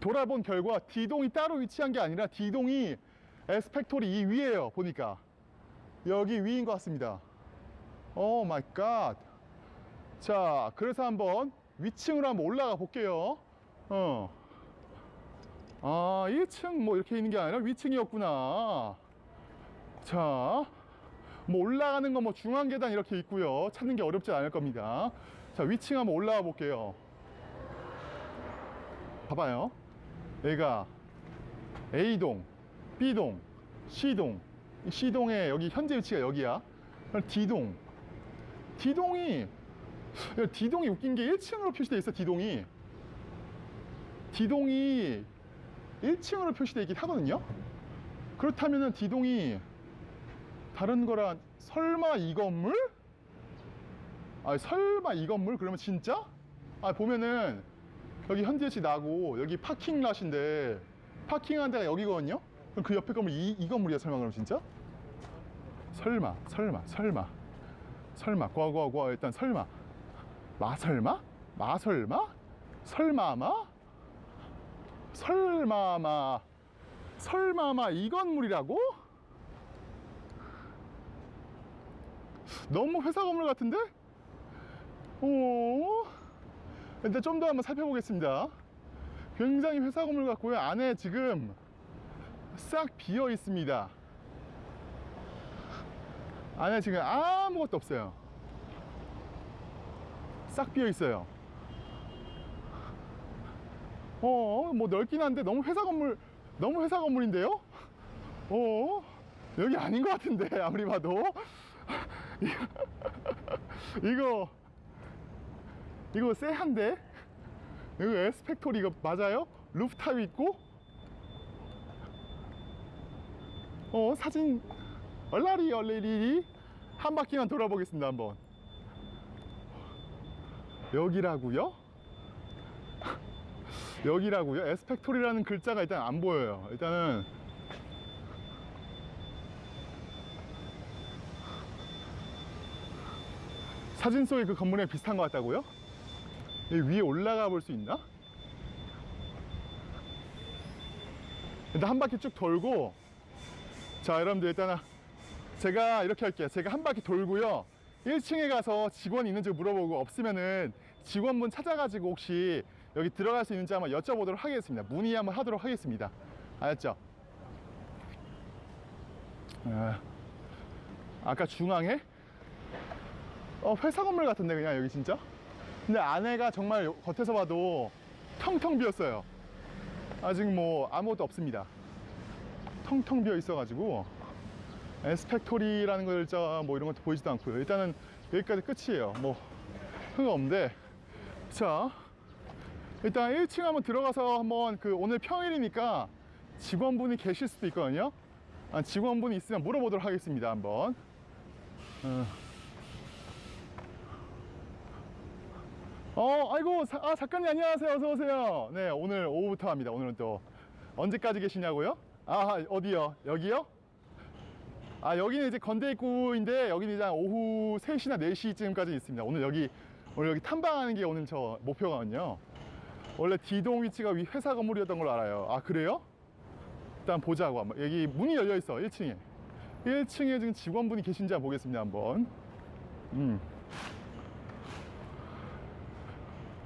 돌아본 결과 D동이 따로 위치한 게 아니라 D동이 에스팩토리 이 위에요 보니까 여기 위인 것 같습니다. Oh my god. 자, 그래서 한번 위층으로 한번 올라가 볼게요. 어. 아, 1층 뭐 이렇게 있는 게 아니라 위층이었구나. 자, 뭐 올라가는 거 뭐 중앙 계단 이렇게 있고요. 찾는 게 어렵지 않을 겁니다. 자, 위층 한번 올라가 볼게요. 봐봐요. 여기가 A동, B동, C동. 이 C동의 여기 현재 위치가 여기야. D동. D동이 야, D동이 웃긴 게 1층으로 표시돼 있어. D동이. D동이 1층으로 표시되어 있긴 하거든요. 그렇다면은 D동이 다른 거랑 설마 이 건물? 아 설마 이 건물? 그러면 진짜? 아 보면은 여기 현지에치 나고 여기 파킹 랏인데 파킹한 데가 여기거든요? 그럼 그 옆에 건물 이, 이 건물이야 설마 그럼 진짜? 설마 설마 설마 설마 과과과 일단 설마 마설마? 마설마? 설마마? 설마마 설마마 이 건물이라고? 너무 회사 건물 같은데? 오 일단 좀 더 한번 살펴보겠습니다. 굉장히 회사 건물 같고요. 안에 지금 싹 비어 있습니다. 안에 지금 아무것도 없어요. 싹 비어 있어요. 어, 뭐 넓긴 한데 너무 회사 건물, 너무 회사 건물인데요? 어, 여기 아닌 것 같은데, 아무리 봐도. 이거, 이거 쎄한데? 이거 에스팩토리 이거 맞아요? 루프탑 있고? 어, 사진, 얼라리, 얼레리. 한 바퀴만 돌아보겠습니다, 한번. 여기라고요? 여기라고요? 에스펙토리라는 글자가 일단 안 보여요. 일단은 사진 속의 그 건물에 비슷한 것 같다고요? 위에 올라가 볼 수 있나? 일단 한 바퀴 쭉 돌고 자 여러분들 일단은 제가 이렇게 할게요. 제가 한 바퀴 돌고요. 1층에 가서 직원이 있는지 물어보고 없으면은 직원분 찾아가지고 혹시 여기 들어갈 수 있는지 한번 여쭤보도록 하겠습니다. 문의 한번 하도록 하겠습니다. 알았죠? 아, 아까 중앙에 어, 회사 건물 같은데 그냥 여기 진짜? 근데 안에가 정말 겉에서 봐도 텅텅 비었어요. 아직 뭐 아무것도 없습니다. 텅텅 비어 있어 가지고 에스펙토리라는 글자 뭐 이런 것도 보이지도 않고요. 일단은 여기까지 끝이에요. 뭐 흥 없는데 자 일단 1층 한번 들어가서 한번 그 오늘 평일이니까 직원분이 계실 수도 있거든요. 아, 직원분이 있으면 물어보도록 하겠습니다. 한번. 어, 어, 아이고, 사- 아, 작가님 안녕하세요. 어서 오세요. 네, 오늘 오후부터 합니다. 오늘은 또 언제까지 계시냐고요? 아, 어디요? 여기요? 아, 여기는 이제 건대 입구인데 여기는 이제 오후 3시나 4시쯤까지 있습니다. 오늘 여기 오늘 여기 탐방하는 게 오늘 저 목표거든요. 원래 D동 위치가 위 회사 건물이었던 걸로 알아요. 아, 그래요? 일단 보자고 한번. 여기 문이 열려 있어. 1층에. 1층에 지금 직원분이 계신지 한번 보겠습니다. 한번. 음.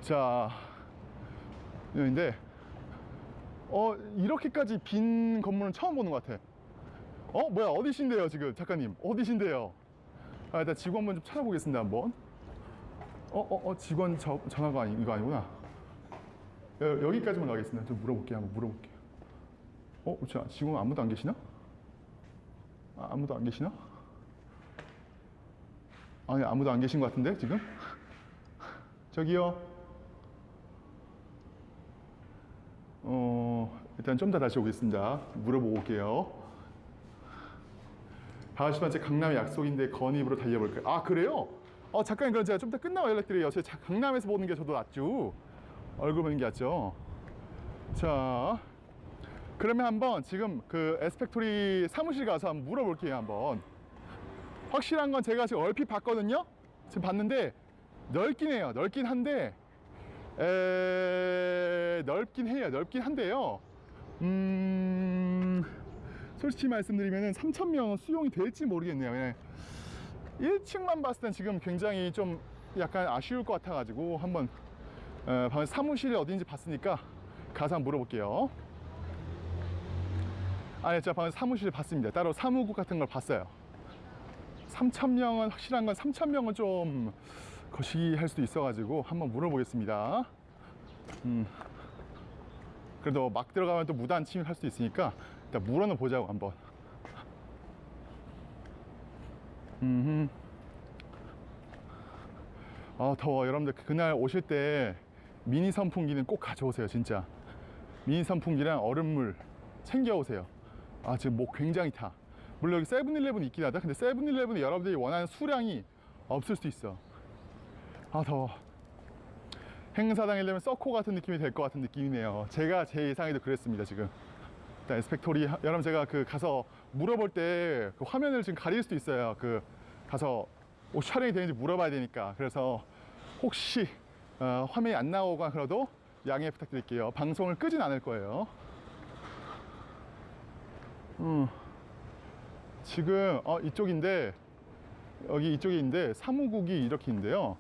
자, 여기인데, 어, 이렇게까지 빈 건물은 처음 보는 것 같아. 어, 뭐야, 어디신데요, 지금, 작가님? 어디신데요? 아, 일단 직원분 좀 찾아보겠습니다, 한번. 어, 어, 어, 직원 저, 전화가 아니, 이거 아니구나. 여, 여기까지만 가겠습니다. 좀 물어볼게요, 한번 물어볼게요. 어, 자, 직원 아무도 안 계시나? 아, 아무도 안 계시나? 아니, 아무도 안 계신 것 같은데, 지금? 저기요. 어, 일단 좀 더 다시 오겠습니다. 물어보고 올게요. 다시 제 강남에 약속인데 건입으로 달려볼까요? 아, 그래요? 어, 잠깐 그럼 제가 좀 더 끝나고 연락드려요. 제 자- 강남에서 보는 게 저도 낫죠. 얼굴 보는 게 낫죠. 자, 그러면 한번 지금 그 에스펙토리 사무실 가서 한번 물어볼게요. 한번. 확실한 건 제가 지금 얼핏 봤거든요. 지금 봤는데 넓긴 해요. 넓긴 한데 에... 넓긴 해요. 넓긴 한데요. 음... 솔직히 말씀드리면 3,000명 수용이 될지 모르겠네요. 그냥 1층만 봤을 땐 지금 굉장히 좀 약간 아쉬울 것 같아가지고 한번 어, 방금 사무실이 어딘지 봤으니까 가서 한번 물어볼게요. 아니, 제가 방금 사무실 봤습니다. 따로 사무국 같은 걸 봤어요. 3,000명은 확실한 건 3,000명은 좀 거시기 할 수도 있어가지고 한번 물어보겠습니다. 음. 그래도 막 들어가면 또 무단 침입할 수도 있으니까 일단 물어는 보자고 한번. 음. 아 더워 여러분들 그날 오실 때 미니 선풍기는 꼭 가져오세요 진짜 미니 선풍기랑 얼음물 챙겨오세요 아 지금 목 굉장히 타 물론 여기 세븐일레븐 있긴 하다 근데 세븐일레븐에 여러분들이 원하는 수량이 없을 수도 있어 아 더워. 행사장에 되면 서코 같은 느낌이 될 것 같은 느낌이네요. 제가 제 예상에도 그랬습니다 지금. 일단 에스펙토리 하- 여러분 제가 그 가서 물어볼 때 그 화면을 지금 가릴 수도 있어요. 그 가서 뭐 촬영이 되는지 물어봐야 되니까. 그래서 혹시 어, 화면이 안 나오거나 그래도 양해 부탁드릴게요. 방송을 끄진 않을 거예요. 음, 지금 어, 이쪽인데 여기 이쪽에 있는데 사무국이 이렇게 있는데요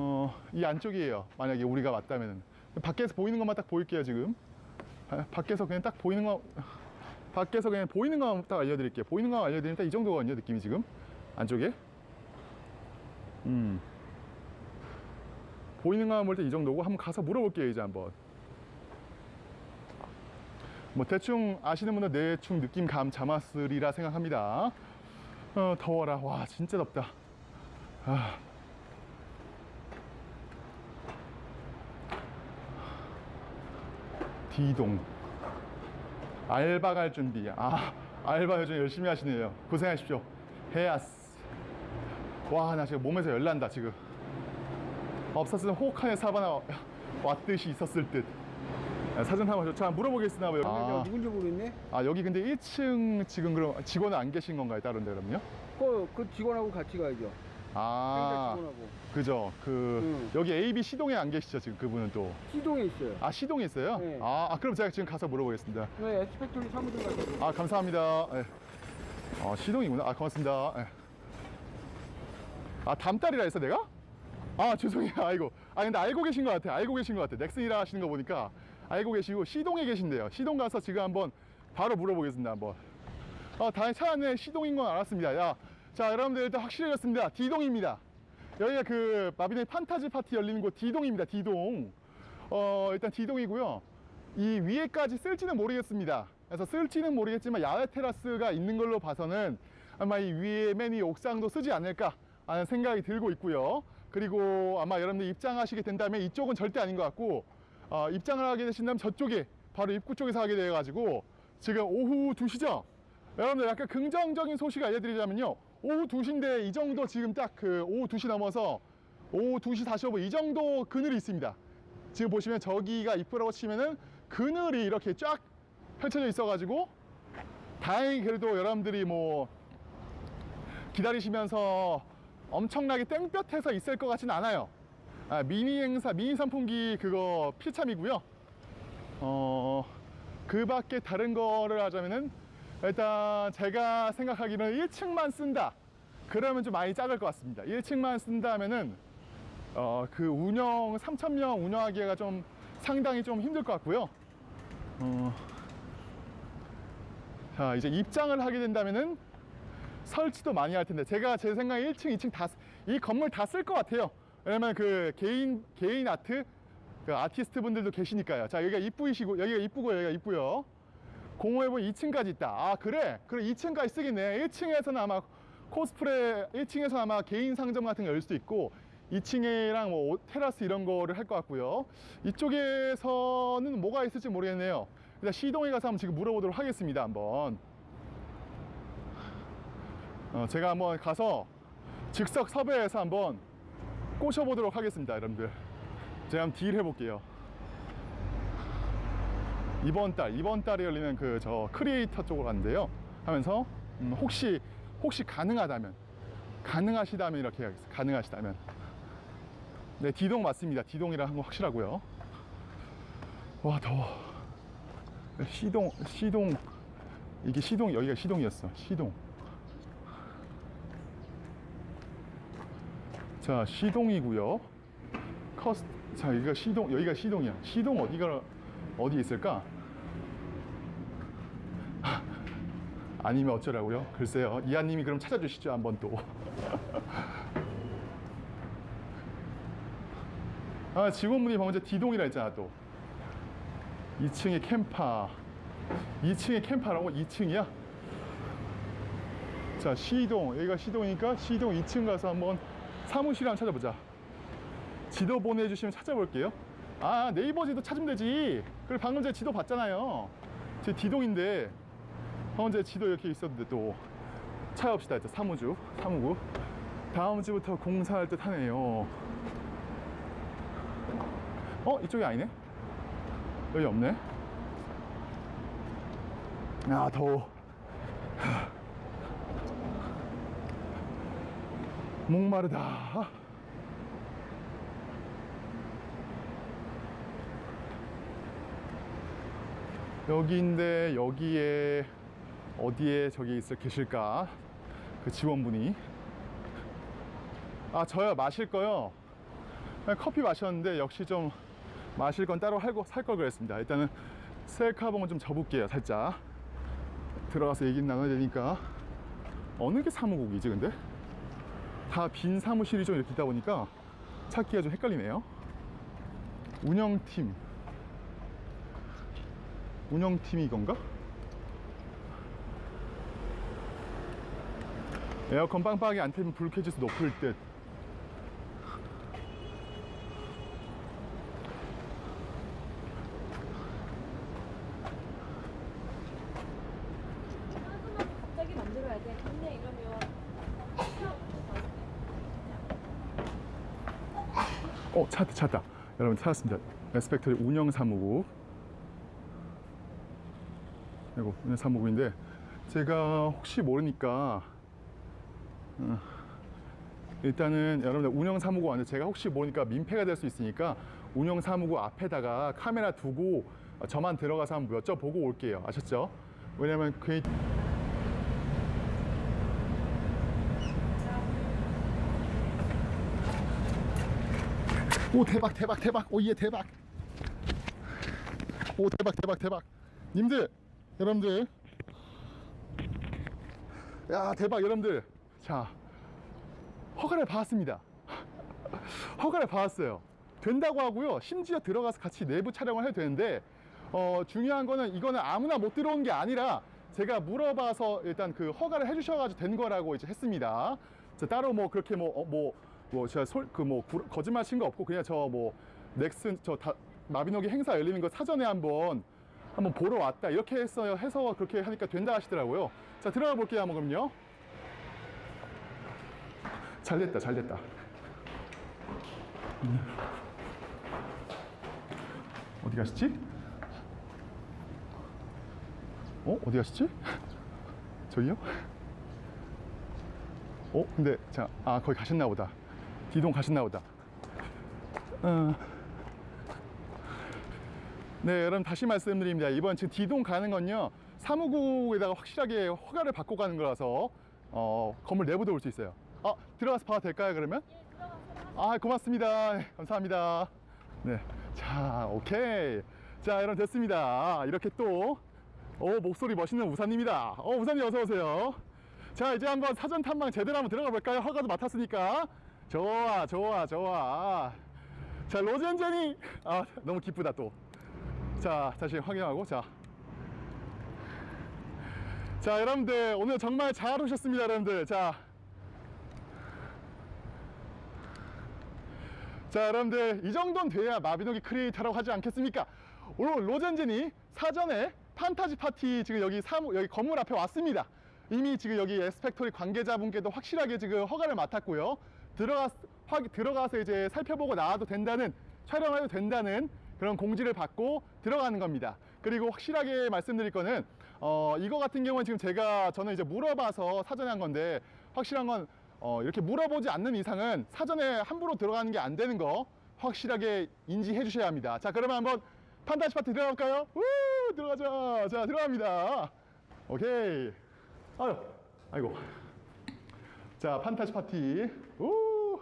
어, 이 안쪽이에요. 만약에 우리가 맞다면 밖에서 보이는 것만 딱 보일게요 지금. 아, 밖에서 그냥 딱 보이는 거 밖에서 그냥 보이는 것만 딱 알려드릴게요. 보이는 거 알려드리면 딱이 정도거든요 느낌이 지금? 안쪽에? 음. 보이는 것만 볼 때 이 정도고 한번 가서 물어볼게요 이제 한번. 뭐 대충 아시는 분들 대충 느낌 감 잡았으리라 생각합니다. 어 더워라. 와 진짜 덥다. 아. D동 알바 갈 준비 아 알바 요즘 열심히 하시네요 고생하십시오 해야스 와나 지금 몸에서 열난다 지금 없었으면 호흡칸에 사바나 왔듯이 있었을 듯 아, 사진 한번 저 물어보겠습니다 뭐 여기. 내가 아, 누군지 모르겠네. 아 여기 근데 1층 지금 그럼 직원은 안 계신 건가요 다른 데 그럼요? 그, 그 직원하고 같이 가야죠. 아 직원하고. 그죠 그 응. 여기 AB 시동에 안 계시죠 지금 그분은 또 시동에 있어요. 아 시동에 있어요? 네. 아, 아, 그럼 제가 지금 가서 물어보겠습니다 네, 에스펙토리 사무실 가서. 아 감사합니다 예. 아 시동이구나 아 고맙습니다 예. 아 담달이라 했어 내가? 아 죄송해요 아이고 아 근데 알고 계신 것 같아 알고 계신 것 같아 넥슨이라 하시는 거 보니까 알고 계시고 시동에 계신데요 시동 가서 지금 한번 바로 물어보겠습니다 한번 어 다행히 차 안에 시동인 건 알았습니다 야, 자 여러분들 일단 확실해졌습니다. D동입니다. 여기가 그 마비네 판타지 파티 열리는 곳 D동입니다 D동. 어 일단 D동이고요. 이 위에까지 쓸지는 모르겠습니다. 그래서 쓸지는 모르겠지만 야외 테라스가 있는 걸로 봐서는 아마 이 위에 맨위 옥상도 쓰지 않을까 하는 생각이 들고 있고요. 그리고 아마 여러분들 입장하시게 된다면 이쪽은 절대 아닌 것 같고 어, 입장을 하게 되신다면 저쪽에 바로 입구 쪽에서 하게 되어 가지고 지금 오후 2시죠? 여러분들 약간 긍정적인 소식 알려드리자면요 오후 2시인데 이 정도 지금 딱 그 오후 2시 넘어서 오후 2시 45분 이 정도 그늘이 있습니다. 지금 보시면 저기가 입구라고 치면은 그늘이 이렇게 쫙 펼쳐져 있어 가지고 다행히 그래도 여러분들이 뭐 기다리시면서 엄청나게 땡볕에서 있을 것 같지는 않아요. 아, 미니 행사 미니 선풍기 그거 필참이고요. 어, 그 밖에 다른 거를 하자면은 일단 제가 생각하기로는 1층만 쓴다. 그러면 좀 많이 작을 것 같습니다. 1층만 쓴다 하면은 어, 그 운영 3,000명 운영하기가 좀 상당히 좀 힘들 것 같고요. 어, 자, 이제 입장을 하게 된다면은 설치도 많이 할 텐데 제가 제 생각에 1층, 2층 다 이 건물 다 쓸 것 같아요. 왜냐면 그 개인 개인 아트 그 아티스트 분들도 계시니까요. 자, 여기가 이쁘이시고 여기가 이쁘고 여기가 이쁘요. 공호에 보면 2층까지 있다. 아, 그래? 그래, 2층까지 쓰겠네. 1층에서는 아마 코스프레, 1층에서 아마 개인 상점 같은 거 열 수도 있고, 2층이랑 뭐 옷- 테라스 이런 거를 할 것 같고요. 이쪽에서는 뭐가 있을지 모르겠네요. 일단 시동에 가서 한번 지금 물어보도록 하겠습니다. 한번. 어, 제가 한번 가서 즉석 섭외해서 한번 꼬셔보도록 하겠습니다. 여러분들. 제가 한번 딜 해볼게요. 이번 달 이번 달에 열리는 그 저 크리에이터 쪽으로 갔는데요. 하면서 음, 혹시 혹시 가능하다면 가능하시다면 이렇게 해야겠어요 가능하시다면. 네 D동 맞습니다. D동이라 한거 확실하고요. 와 더워. 시동 시동 이게 시동 여기가 시동이었어. 시동. 자 시동이고요. 커스 자 여기가 시동 여기가 시동이야. 시동 어디가 어디 있을까 아니면 어쩌라고요 글쎄요 이하님이 그럼 찾아주시죠 한번 또 아, 직원분이 방금 전에 D동이라 했잖아 또 2층에 캠파. 2층에 캠파라고? 2층이야? 자, 시동. 여기가 시동이니까 시동 2층 가서 한번 사무실 한번 찾아보자. 지도 보내주시면 찾아볼게요. 아, 네이버 지도 찾으면 되지. 그리고 방금 전에 지도 봤잖아요. 제 디동인데, 방금 전에 지도 이렇게 있었는데 또 찾아봅시다. 이제 사무주, 사무구. 다음 주부터 공사할 듯 하네요. 어? 이쪽이 아니네? 여기 없네? 아, 더워. 목마르다. 여기인데 여기에 어디에 저기 있을 계실까? 그 지원분이. 아 저요 마실 거요? 그냥 커피 마셨는데 역시 좀 마실 건 따로 살 걸 그랬습니다. 일단은 셀카봉은 좀 접을게요 살짝. 들어가서 얘기 나눠야 되니까. 어느 게 사무국이지 근데? 다 빈 사무실이 좀 이렇게 있다 보니까 찾기가 좀 헷갈리네요. 운영팀 운영팀이 이건가? 에어컨 빵빵하게 안 틀면 불 켜질 수 높을 듯 하나만 갑자기 만들어야 돼. 근데 이러면 어 찾았다 찾았다 여러분 찾았습니다 에스펙터리 운영 사무국 이거 운영사무국인데 제가 혹시 모르니까 어, 일단은 여러분들 운영 사무국 안에 제가 혹시 모르니까 민폐가 될 수 있으니까 운영 사무국 앞에다가 카메라 두고 저만 들어가서 한번 여쭤보고 올게요. 아셨죠? 왜냐면 그 오 대박 대박 대박. 오예 대박. 오 대박 대박 대박. 님들 여러분들. 야 대박 여러분들. 자 허가를 받았습니다. 허가를 받았어요. 된다고 하고요. 심지어 들어가서 같이 내부 촬영을 해도 되는데 어 중요한 거는 이거는 아무나 못 들어온 게 아니라 제가 물어봐서 일단 그 허가를 해주셔가지고 된 거라고 이제 했습니다. 자, 따로 뭐 그렇게 뭐뭐 뭐 제가 그뭐 거짓말 친 거 없고 그냥 저 뭐 넥슨 저 다, 마비노기 행사 열리는 거 사전에 한번 한번 보러 왔다 이렇게 했어요 해서 그렇게 하니까 된다 하시더라고요 자 들어가 볼게요 한번 그럼요 잘 됐다 잘 됐다 음. 어디 가시지? 어? 어디 가시지? 저기요? 어? 근데 자, 아 거기 가셨나 보다. 디동 가셨나 보다. 어. 네, 여러분 다시 말씀드립니다. 이번 지금 디동 가는 건요. 사무국에다가 확실하게 허가를 받고 가는 거라서 어, 건물 내부도 올 수 있어요. 아, 들어가서 봐도 될까요, 그러면? 아, 고맙습니다. 네, 감사합니다. 네. 자, 오케이. 자, 여러분 됐습니다. 이렇게 또 오, 목소리 멋있는 우사님이다. 어, 우사님 어서 오세요. 자, 이제 한번 사전 탐방 제대로 한번 들어가 볼까요? 허가도 맡았으니까. 좋아, 좋아, 좋아. 자, 로젠제니. 아, 너무 기쁘다 또. 자, 다시 확인하고 자. 자, 여러분들 오늘 정말 잘 오셨습니다, 여러분들. 자. 자, 여러분들 이 정도는 돼야 마비노기 크리에이터라고 하지 않겠습니까? 오늘 로젠제니 사전에 판타지 파티 지금 여기 사무 여기 건물 앞에 왔습니다. 이미 지금 여기 에스팩토리 관계자분께도 확실하게 지금 허가를 맡았고요. 들어가 확 들어가서 이제 살펴보고 나와도 된다는 촬영해도 된다는 그런 공지를 받고 들어가는 겁니다. 그리고 확실하게 말씀드릴 거는 어 이거 같은 경우는 지금 제가 저는 이제 물어봐서 사전에 한 건데 확실한 건 어, 이렇게 물어보지 않는 이상은 사전에 함부로 들어가는 게 안 되는 거 확실하게 인지해 주셔야 합니다. 자, 그러면 한번 판타지 파티 들어갈까요? 우! 들어가자. 자, 들어갑니다. 오케이. 아유, 아이고. 자, 판타지 파티. 우!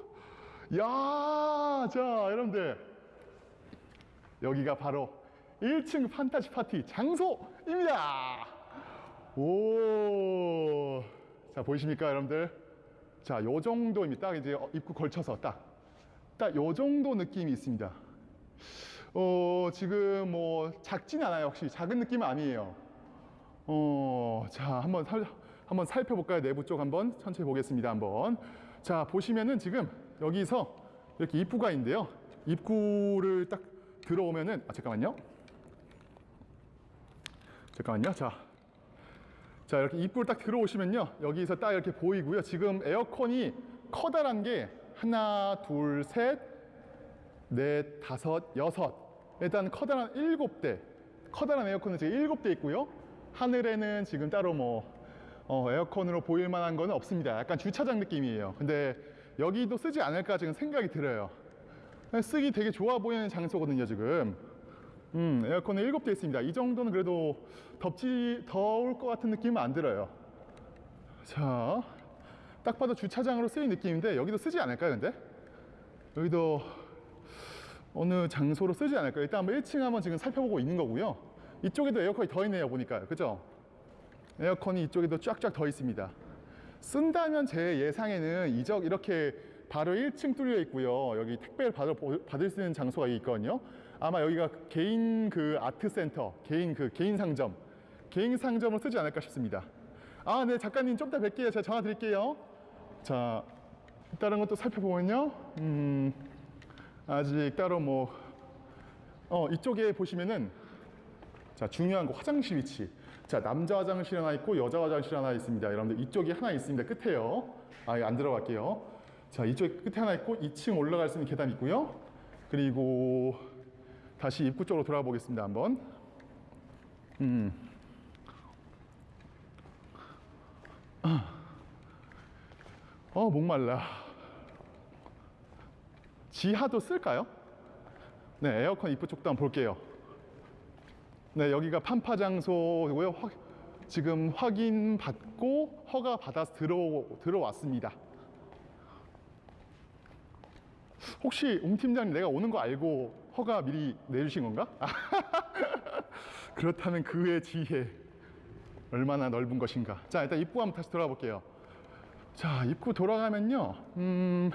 야, 자, 여러분들. 여기가 바로 1층 판타지 파티 장소입니다. 오. 자, 보이십니까, 여러분들? 자, 요 정도입니다. 딱 이제 어, 입구 걸쳐서 딱. 딱 요 정도 느낌이 있습니다. 어, 지금 뭐 작진 않아요. 역시 작은 느낌은 아니에요. 어, 자, 한번 살, 한번 살펴볼까요? 내부 쪽 한번 천천히 보겠습니다. 한번. 자, 보시면은 지금 여기서 이렇게 입구가 있는데요. 입구를 딱 들어오면은 아 잠깐만요. 잠깐만요. 자. 자, 이렇게 입구를 딱 들어오시면요. 여기서 딱 이렇게 보이고요. 지금 에어컨이 커다란 게 하나, 둘, 셋, 넷, 다섯, 여섯. 일단 커다란 일곱 대. 커다란 에어컨은 지금 일곱 대 있고요. 하늘에는 지금 따로 뭐 어, 에어컨으로 보일 만한 거는 없습니다. 약간 주차장 느낌이에요. 근데 여기도 쓰지 않을까 지금 생각이 들어요. 쓰기 되게 좋아 보이는 장소거든요, 지금. 음, 에어컨은 일곱 대 있습니다. 이 정도는 그래도 덥지, 더울 것 같은 느낌은 안 들어요. 자, 딱 봐도 주차장으로 쓰인 느낌인데 여기도 쓰지 않을까요, 근데? 여기도 어느 장소로 쓰지 않을까요? 일단 한번 1층 한번 지금 살펴보고 있는 거고요. 이쪽에도 에어컨이 더 있네요, 보니까요. 그죠? 에어컨이 이쪽에도 쫙쫙 더 있습니다. 쓴다면 제 예상에는 이적 이렇게 바로 1층 뚫려 있고요. 여기 택배를 받을, 받을 수 있는 장소가 있거든요. 아마 여기가 개인 그 아트 센터, 개인 그 개인 상점, 개인 상점을 쓰지 않을까 싶습니다. 아, 네, 작가님 좀 이따 뵐게요. 제가 전화 드릴게요. 자, 다른 것도 살펴보면요. 음, 아직 따로 뭐, 어, 이쪽에 보시면은 자, 중요한 거 화장실 위치. 자, 남자 화장실 하나 있고 여자 화장실 하나 있습니다. 여러분들 이쪽에 하나 있습니다. 끝에요. 아, 안 들어갈게요. 자, 이쪽 끝에 하나 있고 2층 올라갈 수 있는 계단 있고요. 그리고 다시 입구 쪽으로 돌아가 보겠습니다. 한번. 음. 어, 목말라. 지하도 쓸까요? 네, 에어컨 입구 쪽도 한번 볼게요. 네, 여기가 판파 장소고요. 확- 지금 확인 받고 허가 받아서 들어 들어왔습니다. 혹시 웅 팀장님 내가 오는 거 알고 허가 미리 내주신 건가? 그렇다면 그의 지혜 얼마나 넓은 것인가. 자, 일단 입구 한번 다시 돌아가 볼게요. 자, 입구 돌아가면요. 음,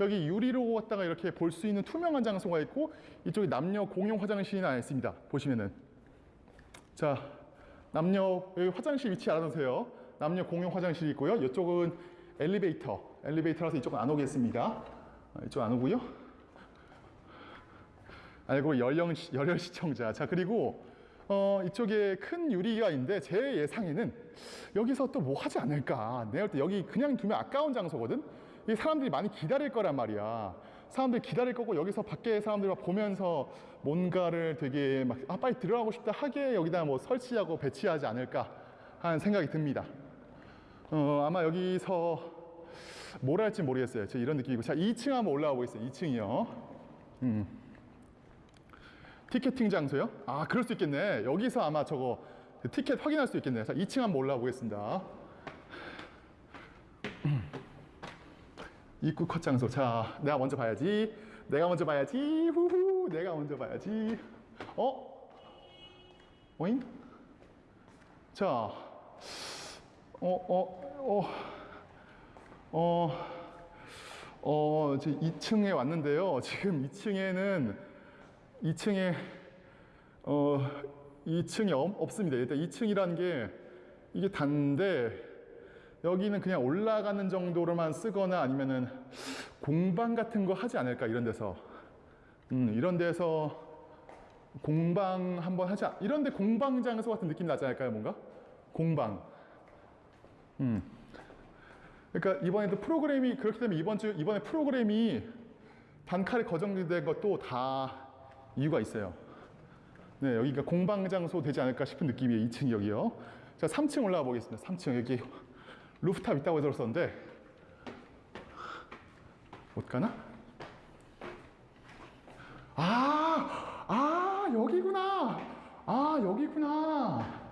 여기 유리로 왔다가 이렇게 볼 수 있는 투명한 장소가 있고 이쪽에 남녀 공용 화장실이 하나 있습니다. 보시면은 자, 남녀 여기 화장실 위치 알아두세요. 남녀 공용 화장실이 있고요. 이쪽은 엘리베이터. 엘리베이터라서 이쪽은 안 오겠습니다. 아, 이쪽 안 오고요. 알고 열령 시- 열혈 시청자. 자 그리고 어, 이쪽에 큰 유리가 있는데 제 예상에는 여기서 또 뭐 하지 않을까. 내가 볼때 여기 그냥 두면 아까운 장소거든. 이 사람들이 많이 기다릴 거란 말이야. 사람들이 기다릴 거고 여기서 밖에 사람들 막 보면서 뭔가를 되게 막 아 빨리 들어가고 싶다 하게 여기다 뭐 설치하고 배치하지 않을까 하는 생각이 듭니다. 어, 아마 여기서 뭘 할지 모르겠어요. 저 이런 느낌이고. 자, 2층 한번 올라가 보겠습니다. 2층이요. 음. 티켓팅 장소요? 아, 그럴 수 있겠네. 여기서 아마 저거 그 티켓 확인할 수 있겠네요. 자, 2층 한번 올라가 보겠습니다. 음. 입구 컷 장소. 자, 내가 먼저 봐야지. 내가 먼저 봐야지. 후후. 내가 먼저 봐야지. 어? 오잉? 자, 어, 어, 어. 어, 어, 제 2층에 왔는데요. 지금 2층에는 2층에 어, 2층이 없습니다. 일단 2층이라는 게 이게 단데 여기는 그냥 올라가는 정도로만 쓰거나 아니면은 공방 같은 거 하지 않을까 이런 데서 음, 이런 데서 공방 한번 않, 이런 데 공방 장소 같은 느낌 나지 않을까요 뭔가 공방 음. 그러니까 이번에도 프로그램이 그렇기 때문에 이번 주 이번에 프로그램이 단칼에 거정된 것도 다 이유가 있어요. 네, 여기가 공방 장소 되지 않을까 싶은 느낌이에요. 2층 여기요. 자, 3층 올라가 보겠습니다. 3층 여기 루프탑 있다고 들었었는데 못 가나? 아, 아 여기구나. 아 여기구나.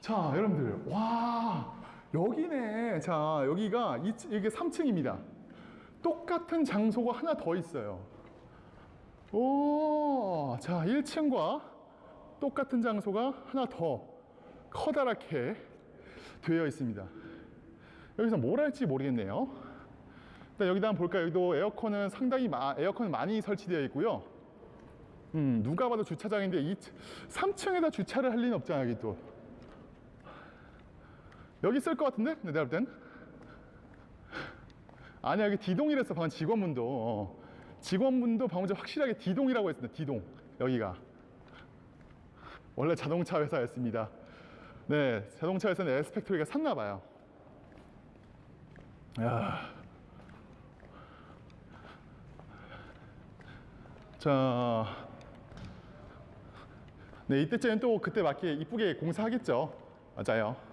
자, 여러분들, 와 여기네. 자, 여기가 이, 이게 3층입니다. 똑같은 장소가 하나 더 있어요. 오, 자, 1층과 똑같은 장소가 하나 더 커다랗게 되어 있습니다. 여기서 뭘 할지 모르겠네요. 일단 여기다 한번 볼까요? 여기도 에어컨은 상당히 마, 에어컨은 많이 설치되어 있고요. 음, 누가 봐도 주차장인데 이 3층에다 주차를 할 리는 없잖아 여기 또. 여기 있을 것 같은데? 근데 내가 볼 땐. 아니야 여기 D동이랬어 방금 직원분도. 어. 직원분도 방금 전에 확실하게 D동이라고 했습니다. D동 여기가. 원래 자동차 회사였습니다. 네, 자동차 회사는 에스펙토리가 샀나 봐요. 야. 자, 네 이때쯤엔 또 그때 맞게 이쁘게 공사하겠죠. 맞아요.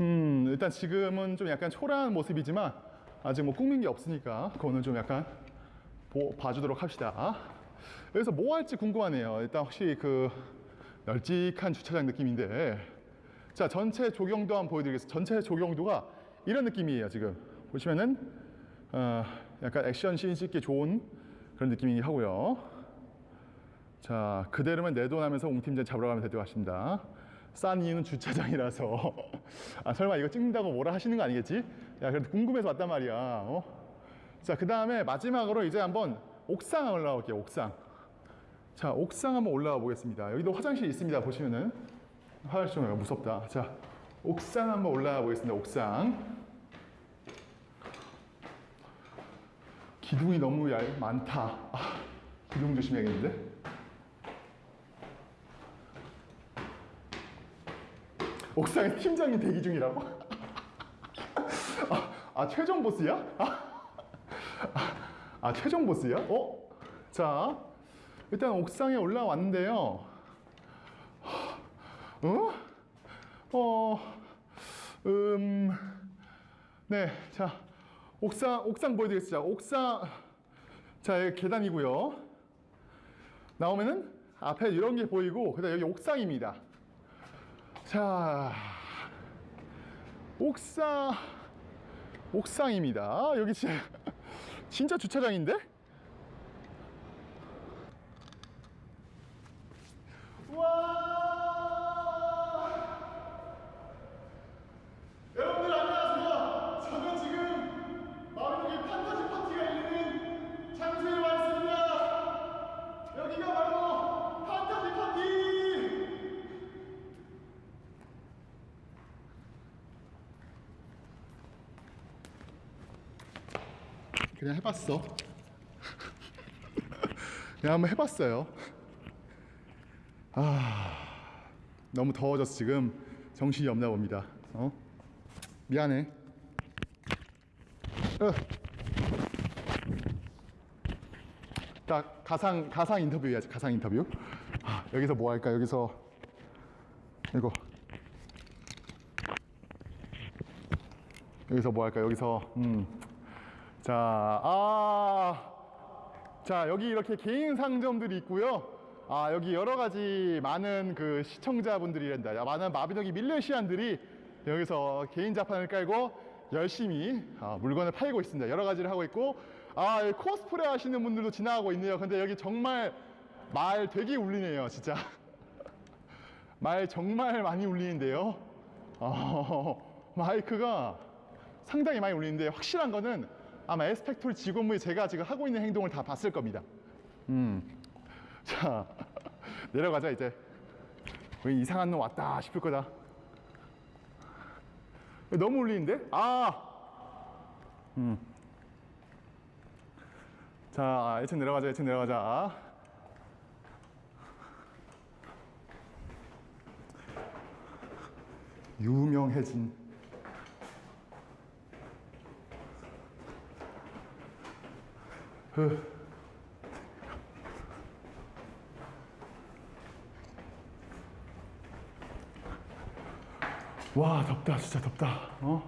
음, 일단 지금은 좀 약간 초라한 모습이지만 아직 뭐 꾸민 게 없으니까 그거는 좀 약간 보, 봐주도록 합시다. 여기서 뭐 할지 궁금하네요. 일단 혹시 그 널찍한 주차장 느낌인데 자 전체 조경도 한번 보여드리겠습니다. 전체 조경도가 이런 느낌이에요. 지금 보시면은 어, 약간 액션 씬 찍기 좋은 그런 느낌이 하고요. 자 그대로면 내돈 하면서 웅 팀장 잡으러 가면 되도록 하십니다. 싼 이유는 주차장이라서 아 설마 이거 찍는다고 뭐라 하시는 거 아니겠지? 야 그래도 궁금해서 왔단 말이야. 어? 자그 다음에 마지막으로 이제 한번 옥상 올라가 볼게요. 옥상. 자 옥상 한번 올라가 보겠습니다. 여기도 화장실 있습니다. 보시면은 화장실 좀 무섭다. 자 옥상 한번 올라가 보겠습니다. 옥상. 기둥이 너무 얇, 많다. 아, 기둥 조심해야겠는데? 옥상에 팀장이 대기 중이라고? 아, 아, 최종 보스야? 아, 아, 최종 보스야? 어? 자, 일단 옥상에 올라왔는데요. 어? 어, 음, 네, 자, 옥상, 옥상 보여드리겠습니다. 옥상, 자, 계단이고요. 나오면은 앞에 이런 게 보이고, 그 다음 여기 옥상입니다. 자, 옥상, 옥상입니다. 여기 진짜, 진짜 주차장인데? 와! 그냥 해봤어. 그냥 한번 해봤어요. 아, 너무 더워져서 지금 정신이 없나 봅니다. 어? 미안해. 어. 딱 가상 가상 인터뷰 해야지. 가상 인터뷰. 아, 여기서 뭐 할까? 여기서 이거 여기서 뭐 할까? 여기서 음. 자, 아. 자, 여기 이렇게 개인 상점들이 있고요. 아, 여기 여러 가지 많은 그 시청자분들이란다. 야, 많은 마비노기 밀레시안들이 여기서 개인 자판을 깔고 열심히 아, 물건을 팔고 있습니다. 여러 가지를 하고 있고, 아, 코스프레 하시는 분들도 지나가고 있네요. 근데 여기 정말 말 되게 울리네요, 진짜. 말 정말 많이 울리는데요. 어, 마이크가 상당히 많이 울리는데 확실한 거는 아마 에스펙토리 직원분이 제가 지금 하고 있는 행동을 다 봤을 겁니다. 음. 자, 내려가자, 이제. 왜 이상한 놈 왔다 싶을 거다. 너무 울리는데? 아! 음. 자, 1층 내려가자, 1층 내려가자. 유명해진 와 덥다 진짜 덥다. 어?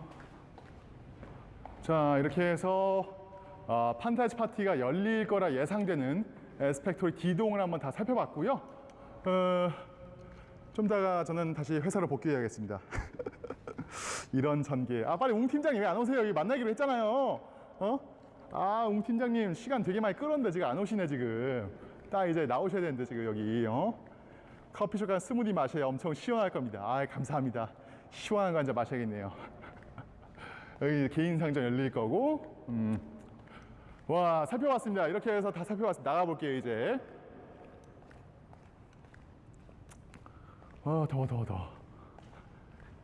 자 이렇게 해서 어, 판타지 파티가 열릴 거라 예상되는 에스펙토리 D동을 한번 다 살펴봤고요. 어, 좀 이따가 저는 다시 회사로 복귀해야겠습니다. 이런 전개. 아 빨리 웅 팀장님 왜 안 오세요? 여기 만나기로 했잖아요. 어? 아 웅 팀장님 시간 되게 많이 끌었는데 지금 안 오시네 지금 딱 이제 나오셔야 되는데 지금 여기 어? 커피숍 간 스무디 마셔야 엄청 시원할 겁니다 아 감사합니다 시원한 거 한잔 마셔야겠네요 여기 개인 상점 열릴 거고 음. 와 살펴봤습니다. 이렇게 해서 다 살펴봤습니다. 나가볼게요 이제. 아 더워 더워 더워.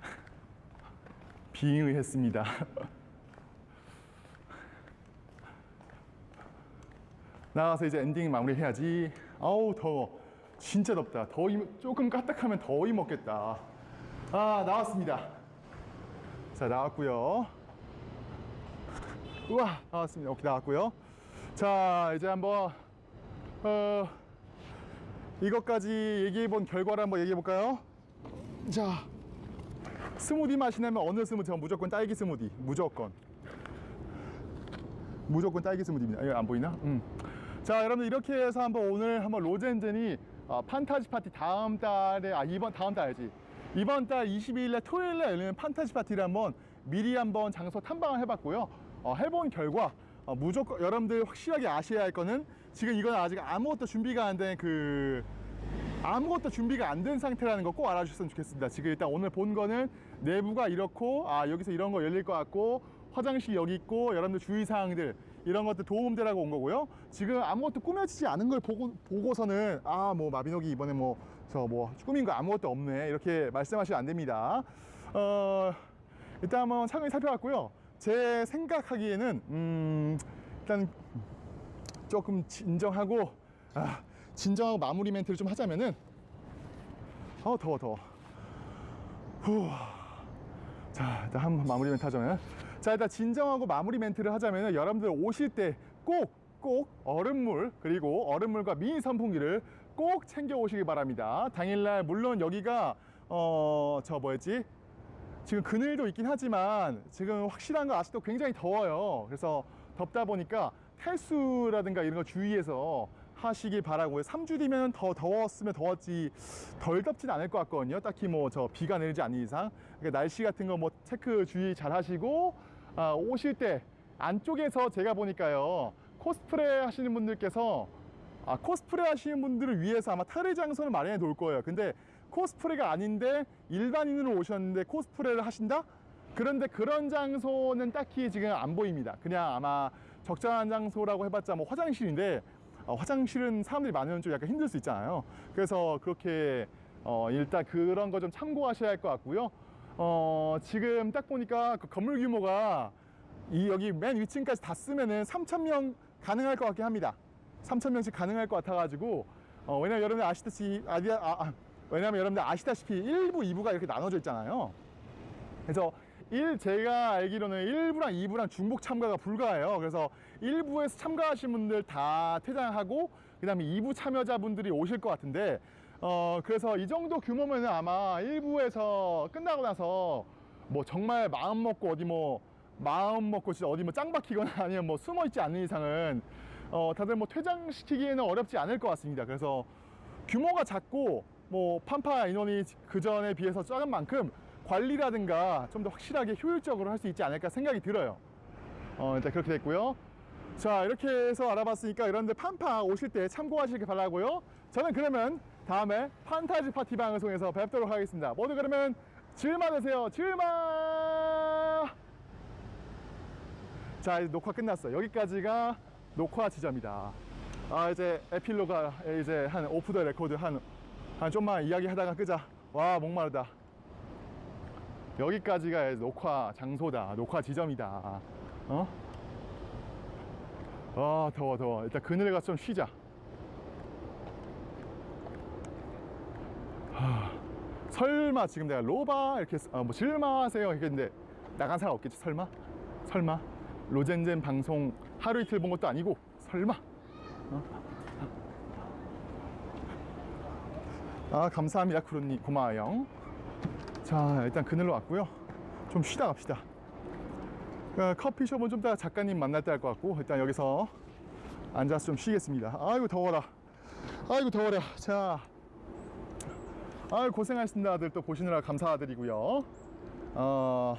빙의했습니다. 나가서 이제 엔딩 마무리 해야지. 아우 더워. 진짜 덥다. 더위 조금 까딱하면 더위 먹겠다. 아 나왔습니다. 자 나왔고요. 우와 나왔습니다. 오케이 나왔고요. 자 이제 한번 어 이것까지 얘기해 본 결과를 한번 얘기해 볼까요? 자 스무디 마시려면 어느 스무디? 전 무조건 딸기 스무디 무조건 무조건 딸기 스무디입니다. 이거 안 보이나? 음. 자 여러분들 이렇게 해서 한번 오늘 한번 로젠젠이 어, 판타지 파티 다음 달에 아 이번 다음 달이지 이번 달 22일에 토요일에 열리는 판타지 파티를 한번 미리 한번 장소 탐방을 해봤고요. 어, 해본 결과 어, 무조건 여러분들 확실하게 아셔야 할 거는 지금 이건 아직 아무것도 준비가 안 된 그 아무것도 준비가 안 된 상태라는 거 꼭 알아주셨으면 좋겠습니다. 지금 일단 오늘 본 거는 내부가 이렇고 아 여기서 이런 거 열릴 것 같고 화장실 여기 있고 여러분들 주의사항들 이런 것들 도움되라고 온 거고요. 지금 아무것도 꾸며지지 않은 걸 보고, 보고서는 아 뭐 마비노기 이번에 뭐 저뭐 꾸민 거 아무것도 없네 이렇게 말씀하시면 안 됩니다. 어 일단 한번 차근히 살펴봤고요. 제 생각하기에는 음 일단 조금 진정하고 아, 진정하고 마무리 멘트를 좀 하자면은 어 더워 더워 후. 자 일단 한번 마무리 멘트 하자면 자 일단 진정하고 마무리 멘트를 하자면은 여러분들 오실 때꼭 꼭 얼음물 그리고 얼음물과 미니 선풍기를 꼭 챙겨 오시기 바랍니다 당일날 물론 여기가 어 저 뭐였지 지금 그늘도 있긴 하지만 지금 확실한 건 아직도 굉장히 더워요. 그래서 덥다 보니까 탈수라든가 이런 거 주의해서 하시기 바라고요. 3주 뒤면 더 더웠으면 더웠지 덜 덥진 않을 것 같거든요. 딱히 뭐 저 비가 내리지 않는 이상. 그러니까 날씨 같은 거 뭐 체크 주의 잘 하시고 아, 오실 때 안쪽에서 제가 보니까요. 코스프레 하시는 분들께서 아, 코스프레 하시는 분들을 위해서 아마 탈의 장소를 마련해 놓을 거예요. 근데 코스프레가 아닌데 일반인으로 오셨는데 코스프레를 하신다? 그런데 그런 장소는 딱히 지금 안 보입니다. 그냥 아마 적절한 장소라고 해봤자 뭐 화장실인데 어, 화장실은 사람들이 많으면 좀 약간 힘들 수 있잖아요. 그래서 그렇게 어, 일단 그런 거 좀 참고하셔야 할 것 같고요. 어, 지금 딱 보니까 그 건물 규모가 이 여기 맨 위층까지 다 쓰면은 3천 명 가능할 것 같긴 합니다. 3천 명씩 가능할 것 같아가지고 어, 왜냐면 여러분들 아시다시피 아디, 아, 아, 왜냐면 여러분들 아시다시피 1부, 2부가 이렇게 나눠져 있잖아요. 그래서 1 제가 알기로는 1부랑 2부랑 중복 참가가 불가해요. 그래서 1부에서 참가하신 분들 다 퇴장하고 그 다음에 2부 참여자분들이 오실 것 같은데 어 그래서 이 정도 규모면은 아마 1부에서 끝나고 나서 뭐 정말 마음 먹고 어디 뭐 마음 먹고 진짜 어디 뭐 짱 박히거나 아니면 뭐 숨어 있지 않는 이상은 어 다들 뭐 퇴장시키기에는 어렵지 않을 것 같습니다. 그래서 규모가 작고 뭐 판파 인원이 그 전에 비해서 작은 만큼 관리라든가 좀 더 확실하게 효율적으로 할 수 있지 않을까 생각이 들어요. 어, 일단 그렇게 됐고요. 자, 이렇게 해서 알아봤으니까 여러분들 판파 오실 때 참고하시길 바라고요. 저는 그러면 다음에 판타지 파티 방송에서 뵙도록 하겠습니다. 모두 그러면 즐마 되세요. 즐마! 자, 이제 녹화 끝났어요. 여기까지가 녹화 지점이다. 아, 이제 에필로그가 이제 한 오프 더 레코드 한, 한 좀만 이야기 하다가 끄자. 와, 목마르다. 여기까지가 이제 녹화 장소다. 녹화 지점이다. 어? 아, 더워, 더워. 일단 그늘에 가서 좀 쉬자. 하, 설마 지금 내가 로바 이렇게 어, 뭐 실마하세요? 했는데 나간 사람 없겠지 설마? 설마? 로젠젠 방송 하루 이틀 본 것도 아니고 설마? 어? 아 감사합니다 쿠루님. 고마워요. 자 일단 그늘로 왔고요. 좀 쉬다 갑시다. 어, 커피숍은 좀 이따 작가님 만날 때 할 것 같고 일단 여기서 앉아서 좀 쉬겠습니다. 아이고 더워라. 아이고 더워라. 자 아유 고생하셨습니다. 다들 또 보시느라 감사드리고요. 어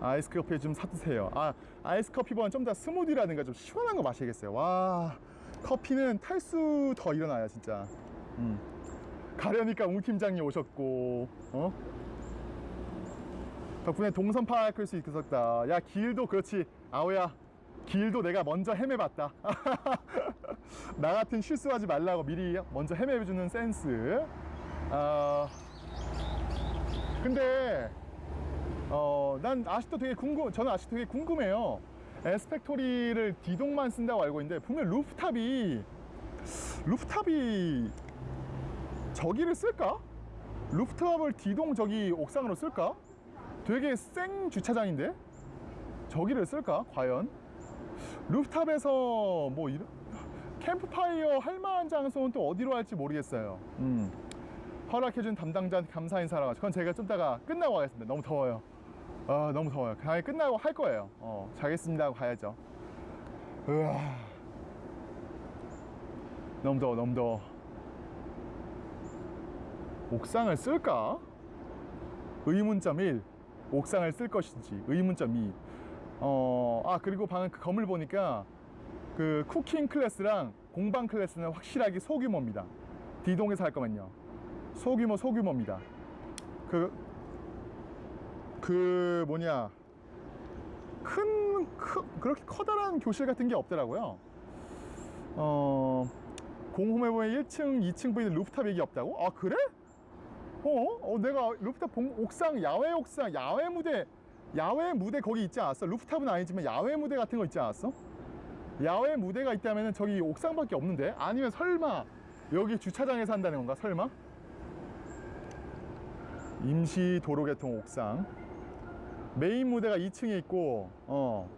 아이스 커피 좀 사드세요. 아 아이스 커피보다는 좀더 스무디라든가 좀 시원한 거 마셔야겠어요. 와 커피는 탈수 더 일어나요 진짜. 음. 가려니까 웅 팀장님 오셨고 어? 덕분에 동선 파악할 수 있었다. 야 길도 그렇지. 아오야 길도 내가 먼저 헤매봤다. 나 같은 실수하지 말라고 미리 먼저 헤매주는 센스. 아, 근데 어, 난 아직도 되게 궁금, 저는 아직도 되게 궁금해요. 에스펙토리를 디동만 쓴다고 알고 있는데 분명 루프탑이 루프탑이 저기를 쓸까? 루프탑을 디동 저기 옥상으로 쓸까? 되게 생 주차장인데 저기를 쓸까? 과연? 루프탑에서 뭐 이런 캠프파이어 할 만한 장소는 또 어디로 할지 모르겠어요. 음. 허락해준 담당자한테 감사 인사라고 그건 제가 좀 이따가 끝나고 하겠습니다. 너무 더워요. 아 너무 더워요. 당연히 끝나고 할 거예요. 어, 자겠습니다 하고 가야죠. 으아. 너무 더워, 너무 더워. 옥상을 쓸까? 의문점 1. 옥상을 쓸 것인지. 의문점 2. 어, 아, 그리고 방금 그 건물 보니까 그 쿠킹 클래스랑 공방 클래스는 확실하게 소규모입니다. D동에서 할 거면요. 소규모, 소규모입니다. 그, 그 뭐냐. 큰, 크, 그렇게 커다란 교실 같은 게 없더라고요. 어, 공홈에 보면 1층, 2층 보이는 루프탑 얘기 없다고? 아, 그래? 어? 어 내가 루프탑 본 옥상, 야외 옥상, 야외 무대, 야외 무대 거기 있지 않았어? 루프탑은 아니지만 야외 무대 같은 거 있지 않았어? 야외 무대가 있다면 저기 옥상밖에 없는데? 아니면 설마 여기 주차장에서 한다는 건가? 설마? 임시 도로개통 옥상. 메인 무대가 2층에 있고 어.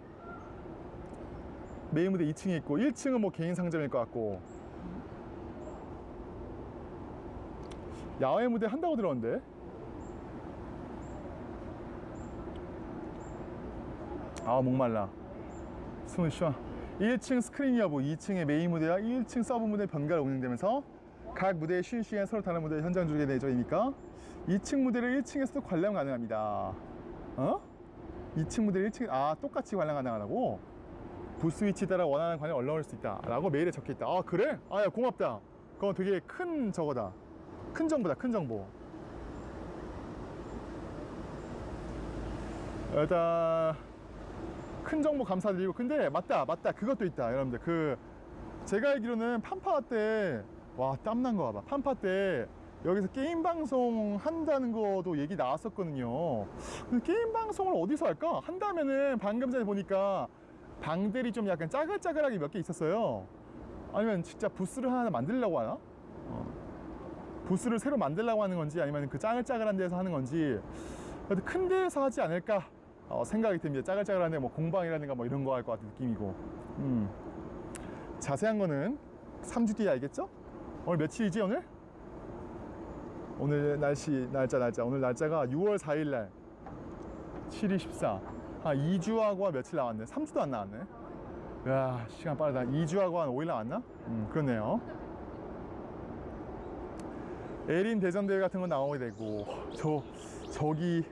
메인 무대 2층에 있고 1층은 뭐 개인 상점일 것 같고. 야외 무대 한다고 들었는데? 아 목말라. 숨을 쉬어. 1층 스크린 여부 2층의 메인 무대와 1층 서브 무대 번갈아 운영되면서 각 무대의 쉬는 시간 서로 다른 무대 현장 주게 되죠 이니까 2층 무대를 1층에서도 관람 가능합니다. 어? 2층 무대를 1층 아 똑같이 관람 가능하다고? 부스 위치 따라 원하는 관련 올라올 수 있다. 라고 메일에 적혀 있다. 아 그래? 아야 고맙다. 그건 되게 큰 저거다. 큰 정보다 큰 정보. 일단 큰 정보 감사드리고 근데 맞다 맞다. 그것도 있다 여러분들. 그 제가 알기로는 판파 때 와 땀난 거 봐봐. 판파 때 여기서 게임 방송 한다는 것도 얘기 나왔었거든요 근데 게임 방송을 어디서 할까 한다면은 방금 전에 보니까 방들이 좀 약간 짜글짜글하게 몇 개 있었어요 아니면 진짜 부스를 하나 만들려고 하나 어. 부스를 새로 만들려고 하는 건지 아니면 그 짜글짜글한 데서 하는 건지 그래도 큰 데서 하지 않을까 어, 생각이 듭니다. 짜글짜글한 데 뭐 공방이라든가 뭐 이런 거 할 것 같은 느낌이고 음. 자세한 거는 3주 뒤에 알겠죠? 오늘 며칠이지 오늘? 오늘 날씨 날짜 날짜 오늘 날짜가 6월 4일 날 7이 14. 아 2주하고 며칠 나왔네. 3주도 안 나왔네. 야 시간 빠르다. 2주하고 한 5일 나왔나? 음 그렇네요. 에린 대전 대회 같은 거 나오게 되고 저 저기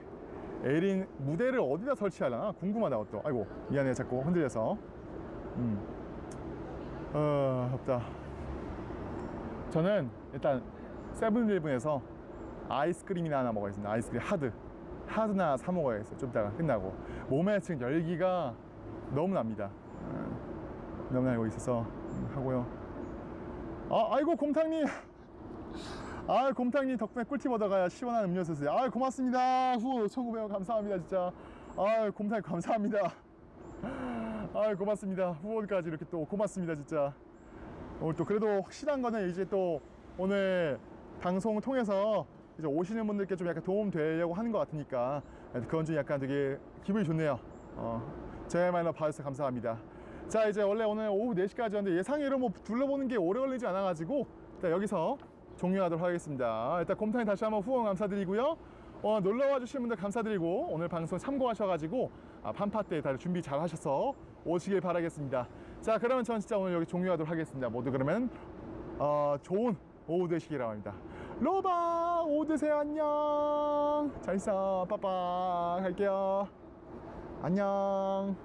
에린 무대를 어디다 설치하려나 궁금하다 또 아이고 미안해 자꾸 흔들려서 음. 어 없다 저는 일단 세븐일븐에서 아이스크림이나 하나 먹어야겠습니다. 아이스크림 하드. 하드나 사 먹어야겠어요. 좀 이따가 끝나고. 몸에 지금 열기가 너무 납니다. 음, 너무 나고 있어서 음, 하고요. 아 아이고 곰탕님. 아 곰탕님 덕분에 꿀팁 얻어가야 시원한 음료수 쓰세요. 아 고맙습니다. 후 1900원 감사합니다 진짜. 아 곰탕님 감사합니다. 아 고맙습니다. 후원까지 이렇게 또 고맙습니다 진짜. 오늘 또 그래도 확실한 거는 이제 또 오늘 방송을 통해서 이제 오시는 분들께 좀 약간 도움 되려고 하는 것 같으니까 그건 좀 약간 되게 기분이 좋네요. 어, 제말로 봐주셔서 감사합니다. 자 이제 원래 오늘 오후 4시까지였는데 예상외로 뭐 둘러보는 게 오래 걸리지 않아 가지고 일단 여기서 종료하도록 하겠습니다. 일단 곰탕이 다시 한번 후원 감사드리고요. 어, 놀러와 주신 분들 감사드리고 오늘 방송 참고하셔가지고 아, 판파 때 다들 준비 잘 하셔서 오시길 바라겠습니다. 자 그러면 전 진짜 오늘 여기 종료하도록 하겠습니다. 모두 그러면 어, 좋은 오후 되시기 바랍니다 로바 오후 되세요 안녕. 잘 있어. 빠빠. 갈게요. 안녕